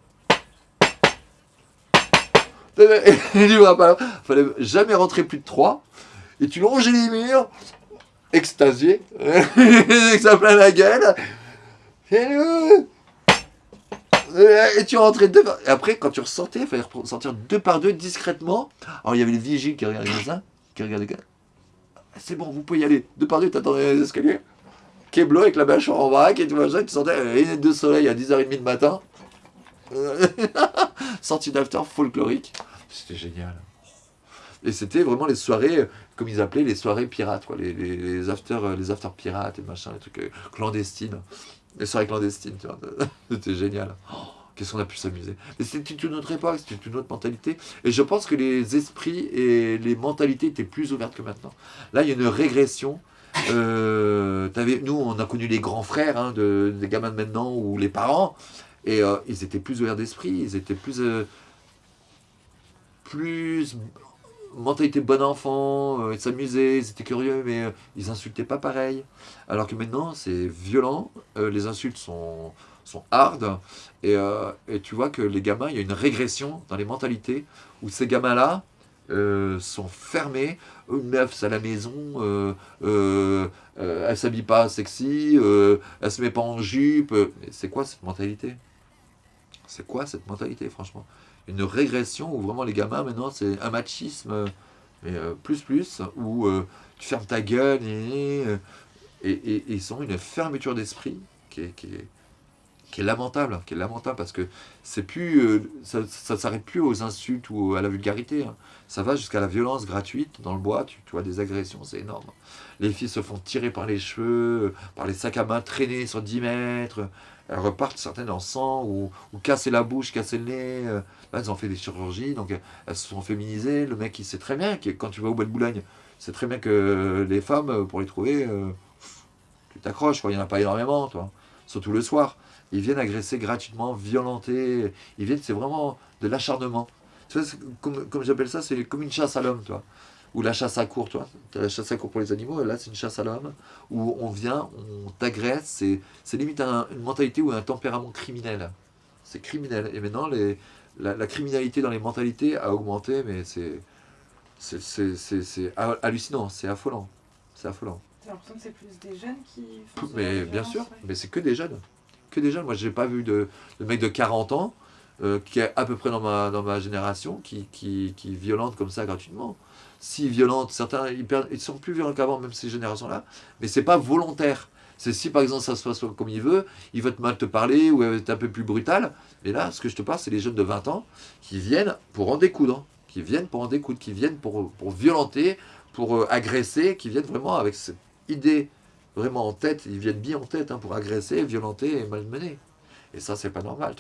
A: Il fallait jamais rentrer plus de 3. Et tu longeais les murs, extasié, avec ça plein la gueule. Et tu rentrais deux par... Et après, quand tu ressortais, il fallait sortir deux par deux discrètement. Alors, il y avait les vigiles qui regardaient ça, qui regardaient... C'est bon, vous pouvez y aller. Deux par deux, t'attendais les escaliers. Keblo avec la bâche en vrac et tout machin. Tu sentais les lunettes de soleil à 10h30 du matin. Sortie d'after folklorique. C'était génial. Et c'était vraiment les soirées, comme ils appelaient, les soirées pirates, quoi, les, les, les after, les after pirates et machin, les trucs euh, clandestines. Les soirées clandestines, tu vois. C'était génial. Oh, qu'est-ce qu'on a pu s'amuser. Mais c'était une autre époque, c'était une autre mentalité. Et je pense que les esprits et les mentalités étaient plus ouvertes que maintenant. Là, il y a une régression. Euh, nous, on a connu les grands frères hein, de, des gamins de maintenant ou les parents. Et euh, ils étaient plus ouverts d'esprit, ils étaient plus, euh, plus mentalité bon enfant, euh, ils s'amusaient, ils étaient curieux, mais euh, ils insultaient pas pareil. Alors que maintenant, c'est violent, euh, les insultes sont, sont hard, et, tu vois que les gamins, il y a une régression dans les mentalités, où ces gamins-là sont fermés, une meuf, c'est à la maison, elle s'habille pas sexy, elle se met pas en jupe, c'est quoi cette mentalité? C'est quoi cette mentalité, franchement? Une régression où vraiment les gamins maintenant c'est un machisme mais euh, plus plus où euh, tu fermes ta gueule et, et, ils ont une fermeture d'esprit qui est, lamentable qui est lamentable parce que c'est plus euh, ça, ça s'arrête plus aux insultes ou à la vulgarité hein. ça va jusqu'à la violence gratuite dans le bois tu, tu vois des agressions c'est énorme les filles se font tirer par les cheveux par les sacs à main traîner sur 10 mètres elles repartent certaines en sang ou, ou casser la bouche, casser le nez. Euh, là, elles ont fait des chirurgies, donc euh, elles se sont féminisées. Le mec, il sait très bien que quand tu vas au bois de Boulogne, c'est très bien que les femmes, euh, pour les trouver, tu t'accroches, il n'y en a pas énormément, toi. Surtout le soir. Ils viennent agresser gratuitement, violenter. Ils viennent, c'est vraiment de l'acharnement. Comme, comme j'appelle ça, c'est comme une chasse à l'homme, toi ou la chasse à court, toi. Tu as la chasse à court pour les animaux, et là, c'est une chasse à l'homme, où on vient, on t'agresse, c'est limite une mentalité ou un tempérament criminel. C'est criminel. Et maintenant, les, la, criminalité dans les mentalités a augmenté, mais c'est C'est c'est- c'est- c'est ha- hallucinant, c'est affolant. C'est affolant.
B: T'as l'impression que c'est plus des jeunes qui font
A: Mais bien
B: violence,
A: sûr,
B: ouais.
A: mais c'est que des jeunes. Que des jeunes. Moi, j'ai pas vu de, de mec de 40 ans, euh, qui est à peu près dans ma, dans ma génération, qui, qui, qui violente comme ça gratuitement. Si violente, certains, ils, sont plus violents qu'avant, même ces générations-là, mais c'est pas volontaire. C'est si par exemple ça se passe comme il veut, il va te mal te parler ou être un peu plus brutal. Mais là, ce que je te parle, c'est les jeunes de 20 ans qui viennent pour en découdre, qui viennent pour en découdre, qui viennent pour, pour violenter, pour euh, agresser, qui viennent vraiment avec cette idée vraiment en tête, ils viennent bien en tête hein, pour agresser, violenter et malmener. Et ça, c'est pas normal.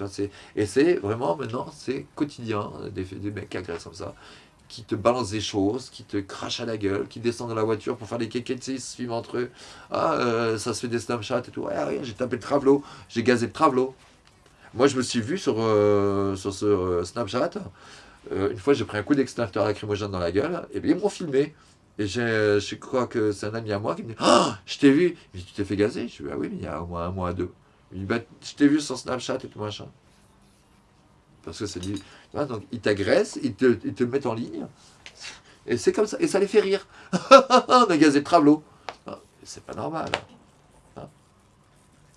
A: Et c'est vraiment maintenant, c'est quotidien, des, des mecs qui agressent comme ça, qui te balancent des choses, qui te crachent à la gueule, qui descendent de la voiture pour faire des kékets, ils se filment entre eux. Ah, euh, ça se fait des Snapchat et tout. Ouais, rien, j'ai tapé le travelot, j'ai gazé le travelot. Moi, je me suis vu sur, euh, sur ce euh, Snapchat. une fois, j'ai pris un coup d'extincteur lacrymogène dans la gueule, et bien ils m'ont filmé. Et je crois que c'est un ami à moi qui me dit Ah, je t'ai vu. Dit Tu t'es fait gazer? Je dis Ah oui, mais il y a au moins un mois, deux. Il me dit Bah, Je t'ai vu sur Snapchat et tout machin. Parce que c'est vois, donc, ils t'agressent, ils te, ils te mettent en ligne. Et c'est comme ça. Et ça les fait rire. On a gazé le travelot. Ah, C'est pas normal. Hein.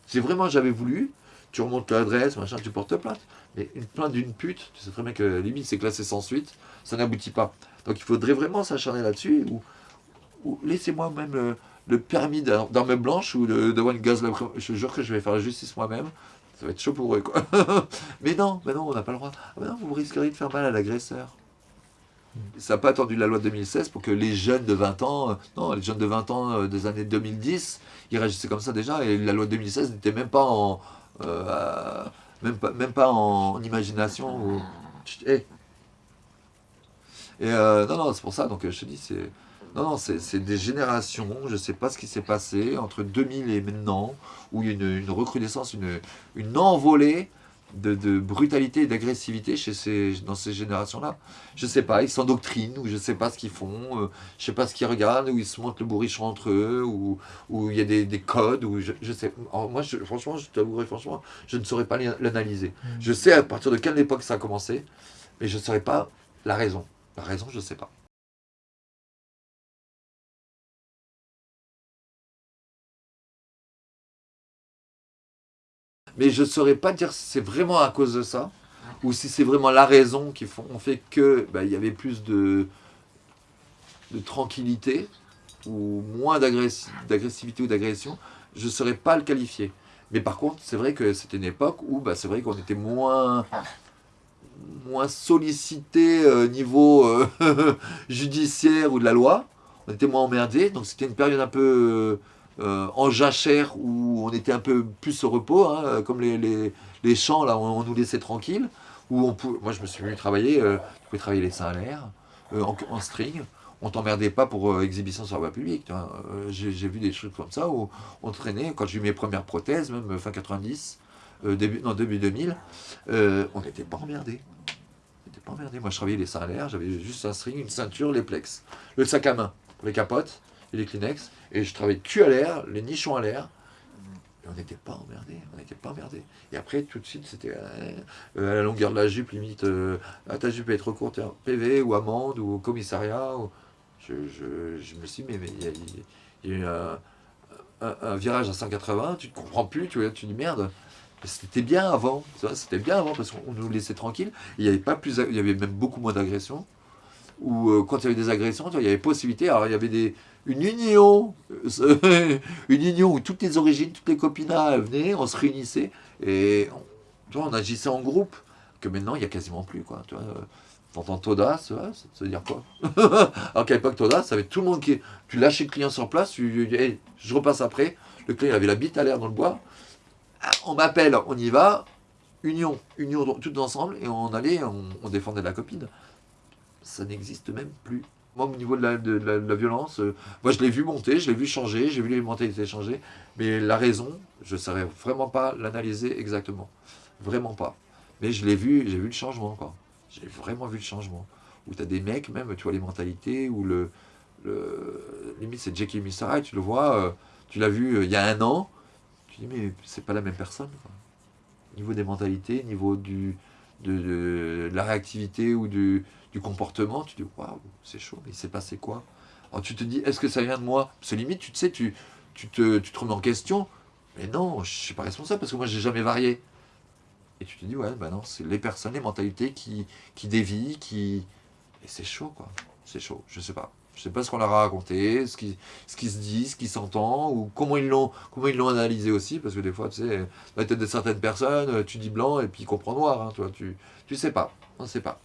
A: Si vraiment j'avais voulu, tu remontes l'adresse, machin, tu portes plainte. Mais une plainte d'une pute, tu sais très bien que limite c'est classé sans suite, ça n'aboutit pas. Donc il faudrait vraiment s'acharner là-dessus, ou, laissez-moi même le, le permis d'ar- d'arme blanche ou de, de one gaz Je jure que je vais faire la justice moi-même. Ça va être chaud pour eux, quoi. mais non, mais non, on n'a pas le droit. Ah, mais non, vous risqueriez de faire mal à l'agresseur. Ça n'a pas attendu la loi de 2016 pour que les jeunes de 20 ans, euh, non, les jeunes de 20 ans euh, des années 2010, ils réagissaient comme ça déjà. Et la loi de 2016 n'était même pas en, euh, même pas, même pas en imagination. ou- hé. Et euh, non, non, c'est pour ça. Donc je te dis, c'est non, non, c'est des générations. Je sais pas ce qui s'est passé entre 2000 et maintenant, où il y a une, une recrudescence, une, une envolée de, de brutalité et d'agressivité chez ces, dans ces générations-là. Je sais pas, ils s'endoctrinent, ou je sais pas ce qu'ils font, euh, je sais pas ce qu'ils regardent, ou ils se montent le bourrichon entre eux, ou ou il y a des, des codes, ou je, je sais. Alors, moi, je- franchement, je t'avouerai, franchement, je ne saurais pas l'y- l'analyser. Je sais à partir de quelle époque ça a commencé, mais je ne saurais pas la raison. La raison, je ne sais pas. Mais je ne saurais pas dire si c'est vraiment à cause de ça, ou si c'est vraiment la raison qui fait que bah, il y avait plus de, tranquillité, ou moins d'agressi- d'agressivité ou d'agression. Je ne saurais pas le qualifier. Mais par contre, c'est vrai que c'était une époque où bah, c'est vrai qu'on était moins, moins sollicité euh, niveau euh, judiciaire ou de la loi. On était moins emmerdé. Donc c'était une période un peu en jachère où on était un peu plus au repos, hein, euh, comme les, les, champs, là, on, on nous laissait tranquille. Où on pou- Moi, je me suis venu travailler, euh, tu pouvais travailler les seins à l'air, euh, en, string. On t'emmerdait pas pour euh, exhibition sur la voie publique. Euh, J'ai vu des trucs comme ça où on traînait, quand j'ai eu mes premières prothèses, même euh, fin 90, euh, début, non, début 2000, euh, on n'était pas emmerdé. On n'était pas emmerdé. Moi, je travaillais les seins à l'air, j'avais juste un string, une ceinture, les plex, le sac à main, les capotes et les Kleenex, et je travaillais cul à l'air, les nichons à l'air. Et on n'était pas emmerdé, on n'était pas emmerdé. Et après, tout de suite, c'était euh, euh, à la longueur de la jupe, limite, euh, ah, ta jupe est trop courte, PV ou amende ou commissariat. ou- Je, je, je me suis dit, mais il y, a- eu un, virage à 180, tu ne comprends plus, tu, tu dis merde. C'était bien avant, c'était bien avant parce qu'on nous laissait tranquille. Il y avait pas plus, il y avait même beaucoup moins d'agressions. Ou euh, quand il y avait des agressions, il y avait possibilité. Alors il y avait des, une union, euh, une union où toutes les origines, toutes les copinats venaient, on se réunissait et on, tu vois, on agissait en groupe. Que maintenant il y a quasiment plus quoi. Tu vois, t'entends vois, ça veut dire quoi? Alors qu'à l'époque Todas, ça avait tout le monde qui, tu lâchais le client sur place, tu, hey, je repasse après. Le client avait la bite à l'air dans le bois. Ah, on m'appelle, on y va. Union, union toutes ensemble et on allait, on défendait la copine. Ça n'existe même plus. Moi, au niveau de la, de de violence, euh, moi je l'ai vu monter, je l'ai vu changer, j'ai vu les mentalités changer, mais la raison, je ne saurais vraiment pas l'analyser exactement. Vraiment pas. Mais je l'ai vu, j'ai vu le changement, quoi. J'ai vraiment vu le changement. Où tu as des mecs, même, tu vois les mentalités, où le. le limite, c'est Jackie Missara, tu le vois, euh, tu l'as vu euh, il y a un an, tu dis, mais c'est pas la même personne, quoi. Niveau des mentalités, niveau du, de, de la réactivité ou du, du comportement, tu dis waouh, c'est chaud, il s'est passé quoi? Alors tu te dis, est-ce que ça vient de moi? Parce que limite, tu te sais, tu, tu, te, tu te remets en question, mais non, je suis pas responsable parce que moi, j'ai jamais varié. Et tu te dis, ouais, bah non, c'est les personnes, les mentalités qui, qui dévient, qui... Et c'est chaud, quoi. C'est chaud, je sais pas. Je sais pas ce qu'on leur a raconté, ce qui, ce qui se dit, ce qui s'entend, ou comment ils l'ont analysé aussi, parce que des fois, tu sais, dans la tête de certaines personnes, tu dis blanc et puis ils comprennent noir, hein, tu vois, tu, tu sais pas, on ne sait pas.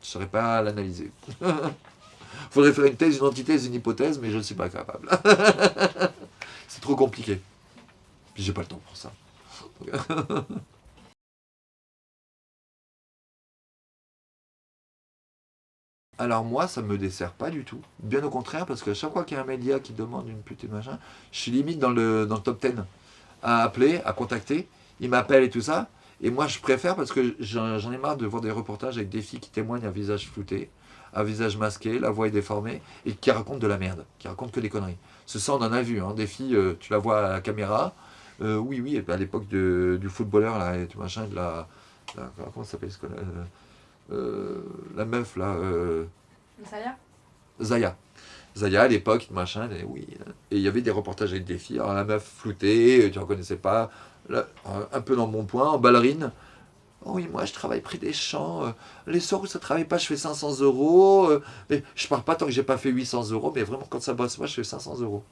A: Je ne saurais pas l'analyser. Faudrait faire une thèse, une antithèse, une hypothèse, mais je ne suis pas capable. C'est trop compliqué. Puis j'ai pas le temps pour ça. Alors moi, ça me dessert pas du tout. Bien au contraire, parce que chaque fois qu'il y a un média qui demande une pute et machin, je suis limite dans le, dans le top 10 à appeler, à contacter. Ils m'appellent et tout ça. Et moi, je préfère parce que j'en ai marre de voir des reportages avec des filles qui témoignent à visage flouté, à visage masqué, la voix est déformée, et qui racontent de la merde, qui racontent que des conneries. Ce ça, on en a vu, hein, des filles, euh, tu la vois à la caméra, euh, oui, oui, à l'époque du footballeur, là, et tout machin, de la, comment ça s'appelle, euh, la meuf, là,
B: Zaya?
A: Zaya. Zaya à l'époque, machin, et oui. Et il y avait des reportages avec des filles. Alors la meuf floutée, tu ne reconnaissais pas, un peu dans mon point, en ballerine. Oh oui, moi je travaille près des champs. Euh, les soirs où ça ne travaille pas, je fais 500 euros. Euh, je pars pas tant que j'ai pas fait 800 euros, mais vraiment quand ça bosse moi, je fais 500 euros.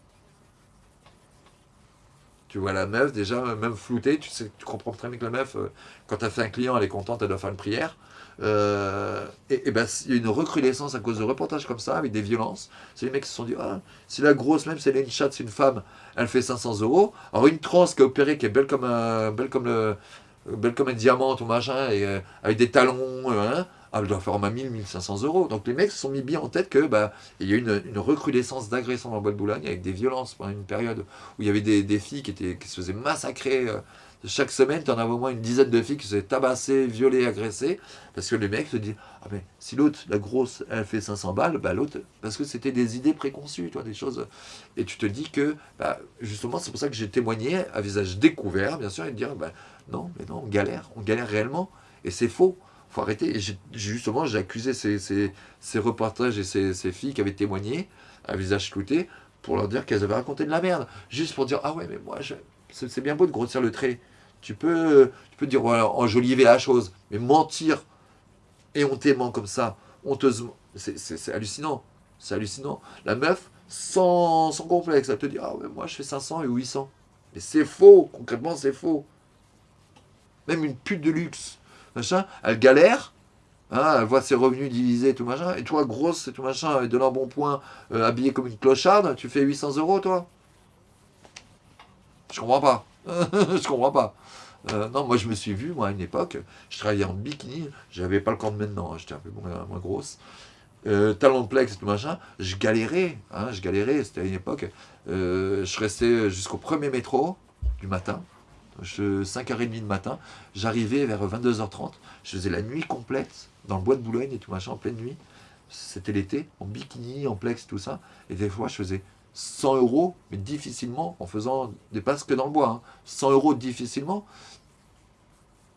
A: Tu vois la meuf, déjà, même floutée, tu, sais, tu comprends très bien que la meuf, euh, quand tu as fait un client, elle est contente, elle doit faire une prière. Et, ben, il y a une recrudescence à cause de reportages comme ça, avec des violences. C'est les mecs qui se sont dit, ah, si la grosse, même si elle est une chatte, c'est une femme, elle fait 500 euros. Alors une trans qui est opérée, qui est belle comme, un, belle comme, le, belle comme un diamant, tout machin, et, euh, avec des talons, hein, elle doit faire au moins 1000, 1500 euros. Donc les mecs se sont mis bien en tête que bah, il y a eu une, recrudescence d'agressions dans le bois de Boulogne avec des violences pendant une période où il y avait des, filles qui, étaient, se faisaient massacrer. Euh, chaque semaine, tu en avais au moins une dizaine de filles qui se faisaient tabasser, violer, agresser, parce que les mecs se disent Ah, mais si l'autre, la grosse, elle fait 500 balles, bah l'autre, parce que c'était des idées préconçues, toi, des choses. Et tu te dis que, bah, justement, c'est pour ça que j'ai témoigné à visage découvert, bien sûr, et de dire bah, Non, mais non, on galère, on galère réellement, et c'est faux faut arrêter. Et justement, j'ai accusé ces, ces, reportages et ces, ces, filles qui avaient témoigné à visage clouté pour leur dire qu'elles avaient raconté de la merde. Juste pour dire, ah ouais, mais moi, c'est bien beau de grossir le trait. Tu peux, tu peux dire, enjoliver la chose, mais mentir éhontément comme ça, honteusement, c'est hallucinant. C'est hallucinant. La meuf, sans, sans complexe, elle te dit, ah ouais, moi je fais 500 et 800. Mais c'est faux, concrètement c'est faux. Même une pute de luxe, machin, elle galère, hein, elle voit ses revenus divisés, tout machin, et toi, grosse tout machin, avec de l'embonpoint, euh, habillée comme une clocharde, tu fais 800 euros, toi? Je comprends pas. je comprends pas. Euh, non, moi je me suis vu, moi à une époque, je travaillais en bikini, j'avais pas le corps de maintenant, hein, j'étais un peu moins, grosse. Euh, talon de plex, tout machin, je galérais, hein, je galérais, c'était à une époque. Euh, je restais jusqu'au premier métro du matin, 5h30 du matin, j'arrivais vers 22h30, je faisais la nuit complète dans le bois de Boulogne et tout machin, en pleine nuit. C'était l'été, en bikini, en plex, tout ça. Et des fois, je faisais 100 euros, mais difficilement, en faisant des passes que dans le bois. 100 hein. euros difficilement.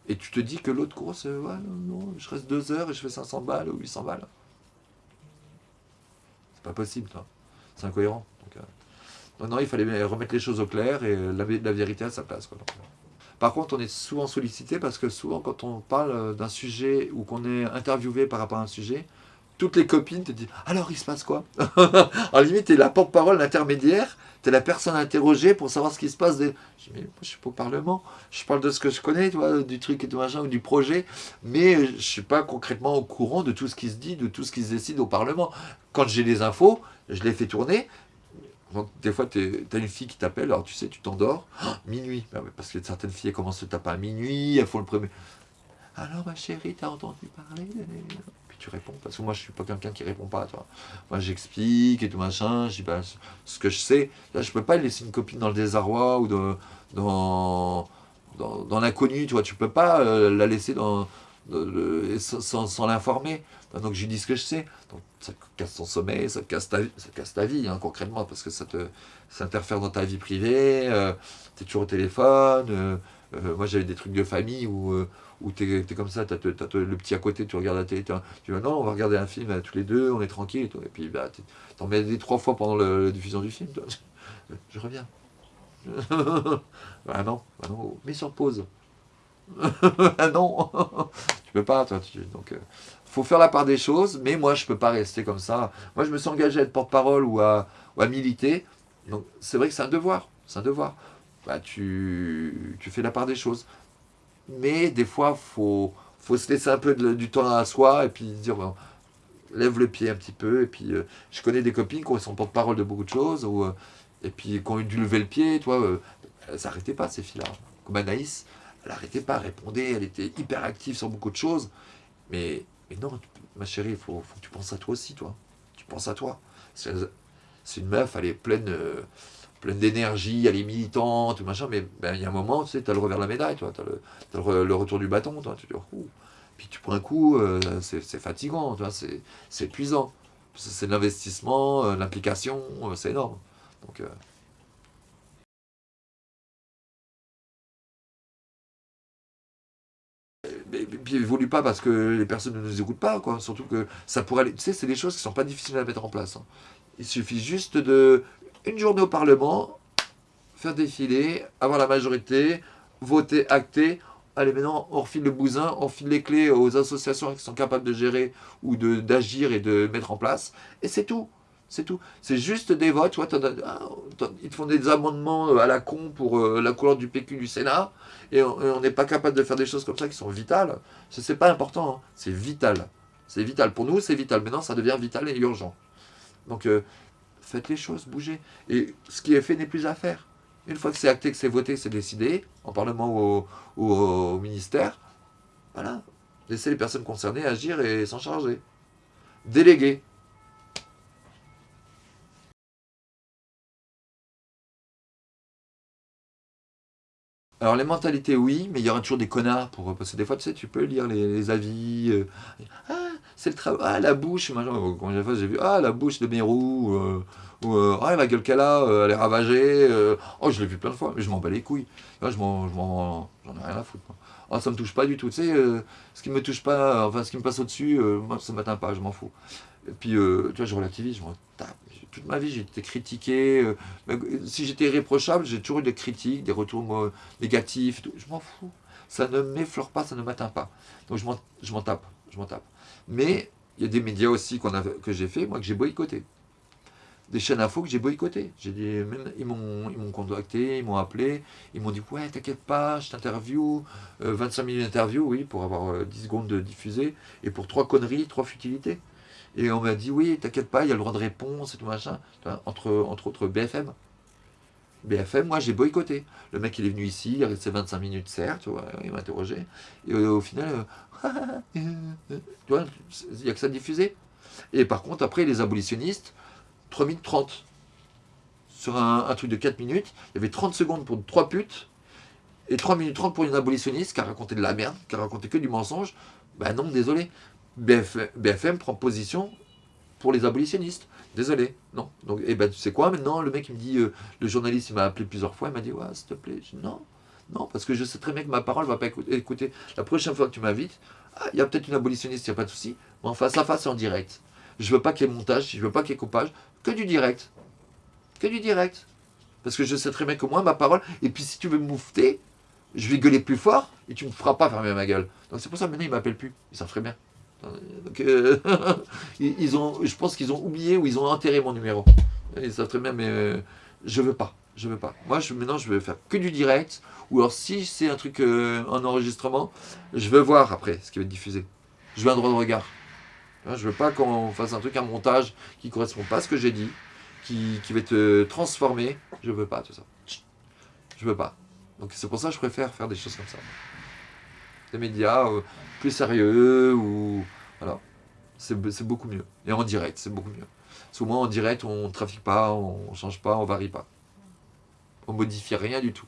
A: Et tu te dis que l'autre course, euh, ouais, non, je reste 2 heures et je fais 500 balles ou 800 balles. C'est pas possible. C'est incohérent. Euh, non, il fallait remettre les choses au clair et la, la vérité à sa place. Quoi. Par contre, on est souvent sollicité parce que souvent, quand on parle d'un sujet ou qu'on est interviewé par rapport à un sujet, toutes les copines te disent « Alors, il se passe quoi ?» En limite, tu es la porte-parole, l'intermédiaire, tu es la personne interrogée pour savoir ce qui se passe. Je dis « Mais moi, je suis pas au Parlement, je parle de ce que je connais, du truc et tout machin, ou du projet, mais je suis pas concrètement au courant de tout ce qui se dit, de tout ce qui se décide au Parlement. Quand j'ai les infos, je les fais tourner, des fois, tu as une fille qui t'appelle, alors tu sais, tu t'endors, minuit, bah parce que certaines filles commencent à taper à minuit, elles font le premier. Alors ma chérie, t'as entendu parler? Tu réponds. Parce que moi, je suis pas quelqu'un qui répond pas, toi. Moi, j'explique et tout machin, je dis bah, ce que je sais. Là, je peux pas laisser une copine dans le désarroi ou dans, dans, dans, l'inconnu, tu vois. Tu peux pas euh, la laisser dans, sans, sans l'informer. Donc je dis ce que je sais. Donc ça casse ton sommeil, ça casse ta ça casse ta vie hein, concrètement, parce que ça te ça interfère dans ta vie privée, euh, tu es toujours au téléphone. euh, euh, moi j'avais des trucs de famille où, euh, où tu es, comme ça, le petit à côté, tu regardes la télé, tu dis non, on va regarder un film tous les deux, on est tranquille. Et, puis bah, t'en mets des trois fois pendant la diffusion du film. toi. Je reviens. ah non, ah non, mets sur pause. ah non, tu peux pas, toi. Tu, donc, euh, faut faire la part des choses, mais moi, je peux pas rester comme ça. Moi, je me suis engagé à être porte-parole ou à, militer. Donc, c'est vrai que c'est un devoir. C'est un devoir. Bah, tu, tu fais la part des choses. Mais des fois, faut, faut se laisser un peu du temps à soi et puis dire, lève le pied un petit peu. Et puis, euh, je connais des copines qui sont porte-parole de beaucoup de choses, ou, euh, et puis qui ont dû lever le pied, toi, euh, elles pas, ces filles-là. Comme Anaïs, elle n'arrêtait pas, elle répondait, elle était hyper active sur beaucoup de choses. Mais, mais non, ma chérie, il faut, que tu penses à toi aussi, toi. Tu penses à toi. C'est une meuf, elle est pleine, euh, pleine d'énergie, elle est militante, tout machin, mais ben, il y a un moment, tu sais, tu as le revers de la médaille, tu as, le, le re- le retour du bâton, toi, tu dis, Ouh. puis tu prends un coup, euh, c'est fatigant, c'est épuisant. C'est l'investissement, euh, l'implication, euh, c'est énorme. Donc, mais- puis évolue pas parce que les personnes ne nous écoutent pas, quoi. Surtout que ça pourrait aller. Tu sais, c'est des choses qui sont pas difficiles à mettre en place. hein. Il suffit juste de. Une journée au Parlement, faire défiler, avoir la majorité, voter, acter. Allez, maintenant, on refile le bousin, on file les clés aux associations qui sont capables de gérer ou d'agir et de mettre en place. Et c'est tout. C'est tout. C'est juste des votes. As- ah, ils te font des amendements euh, à la con pour euh, la couleur du PQ du Sénat. Et on n'est pas capable de faire des choses comme ça qui sont vitales. Ce n'est pas important. hein. C'est vital. C'est vital. Pour nous, c'est vital. Maintenant, ça devient vital et urgent. Donc, euh, faites les choses, bougez. Et ce qui est fait n'est plus à faire. Une fois que c'est acté, que c'est voté, c'est décidé, en Parlement au, ou au ministère, voilà. Laissez les personnes concernées agir et s'en charger. Déléguer. Alors les mentalités, oui, mais il y aura toujours des connards pour parce que des fois, tu sais, tu peux lire les, avis. euh, ah, c'est le travail. Ah, la bouche. de fois j'ai vu Ah, la bouche de Mérou. euh, ou euh, Ah, la gueule qu'elle a, elle est ravagée. oh, je l'ai vu plein de fois, mais je m'en bats les couilles. Là, je m'en, je m'en, j'en ai rien à foutre. moi. Ah, ça me touche pas du tout. Tu sais, ce qui me touche pas, enfin, ce qui me passe au-dessus, moi, ça m'atteint pas, je m'en fous. Et puis, euh, tu vois, je relativise, je m'en tape. Toute ma vie, j'ai été critiqué. euh, euh, si j'étais irréprochable, j'ai toujours eu des critiques, des retours négatifs. Je m'en fous. Ça ne m'effleure pas, ça ne m'atteint pas. Donc je m'en, tape, je m'en tape. Mais il y a des médias aussi a, que j'ai fait, moi, que j'ai boycotté. Des chaînes info que j'ai boycotté. Même, ils m'ont, contacté, ils m'ont appelé, ils m'ont dit, ouais, t'inquiète pas, je t'interview, euh, 25 minutes d'interview, oui, pour avoir euh, 10 secondes de diffuser, et pour trois conneries, trois futilités. Et on m'a dit, oui, t'inquiète pas, il y a le droit de réponse et tout machin, entre, entre autres BFM. BFM, moi j'ai boycotté. Le mec il est venu ici, il est resté 25 minutes, certes, il m'a interrogé. Et euh, au final, euh, tu vois, il n'y a que ça de diffusé. Et par contre, après, les abolitionnistes, 3 minutes 30. Sur un, un truc de 4 minutes, il y avait 30 secondes pour 3 putes, et 3 minutes 30 pour une abolitionniste qui a raconté de la merde, qui a raconté que du mensonge. Ben non, désolé. BFM, prend position pour les abolitionnistes. Désolé, non. Donc, et ben, tu sais quoi, maintenant, le mec, il me dit, euh, le journaliste, il m'a appelé plusieurs fois, il m'a dit, ouais, s'il te plaît. Non, non, parce que je sais très bien que ma parole va pas écouter. La prochaine fois que tu m'invites, ah, il y a peut-être une abolitionniste, il n'y a pas de souci, mais en face à face, en direct. Je veux pas qu'il y ait montage, je veux pas qu'il y ait coupage, que du direct. Que du direct. Parce que je sais très bien que moi, ma parole, et puis si tu veux me moufter, je vais gueuler plus fort et tu me feras pas fermer ma gueule. Donc c'est pour ça maintenant, ils m'appellent plus. Ils savent très bien. Euh, ils ont, je pense qu'ils ont oublié ou ils ont enterré mon numéro. Ils savent très bien, mais euh, je veux pas. Je veux pas. Moi, maintenant, je vais faire que du direct. Ou alors, si c'est un truc euh, en enregistrement, je veux voir après ce qui va être diffusé. Je veux un droit de regard. Hein, Je veux pas qu'on fasse un truc, un montage qui correspond pas à ce que j'ai dit, qui, qui va être euh, transformé. Je veux pas tout ça. Je veux pas. Donc c'est pour ça que je préfère faire des choses comme ça. Des médias euh, plus sérieux ou voilà. C'est beaucoup mieux. Et en direct, c'est beaucoup mieux. Parce moins en direct, on trafique pas, on change pas, on varie pas. On modifie rien du tout.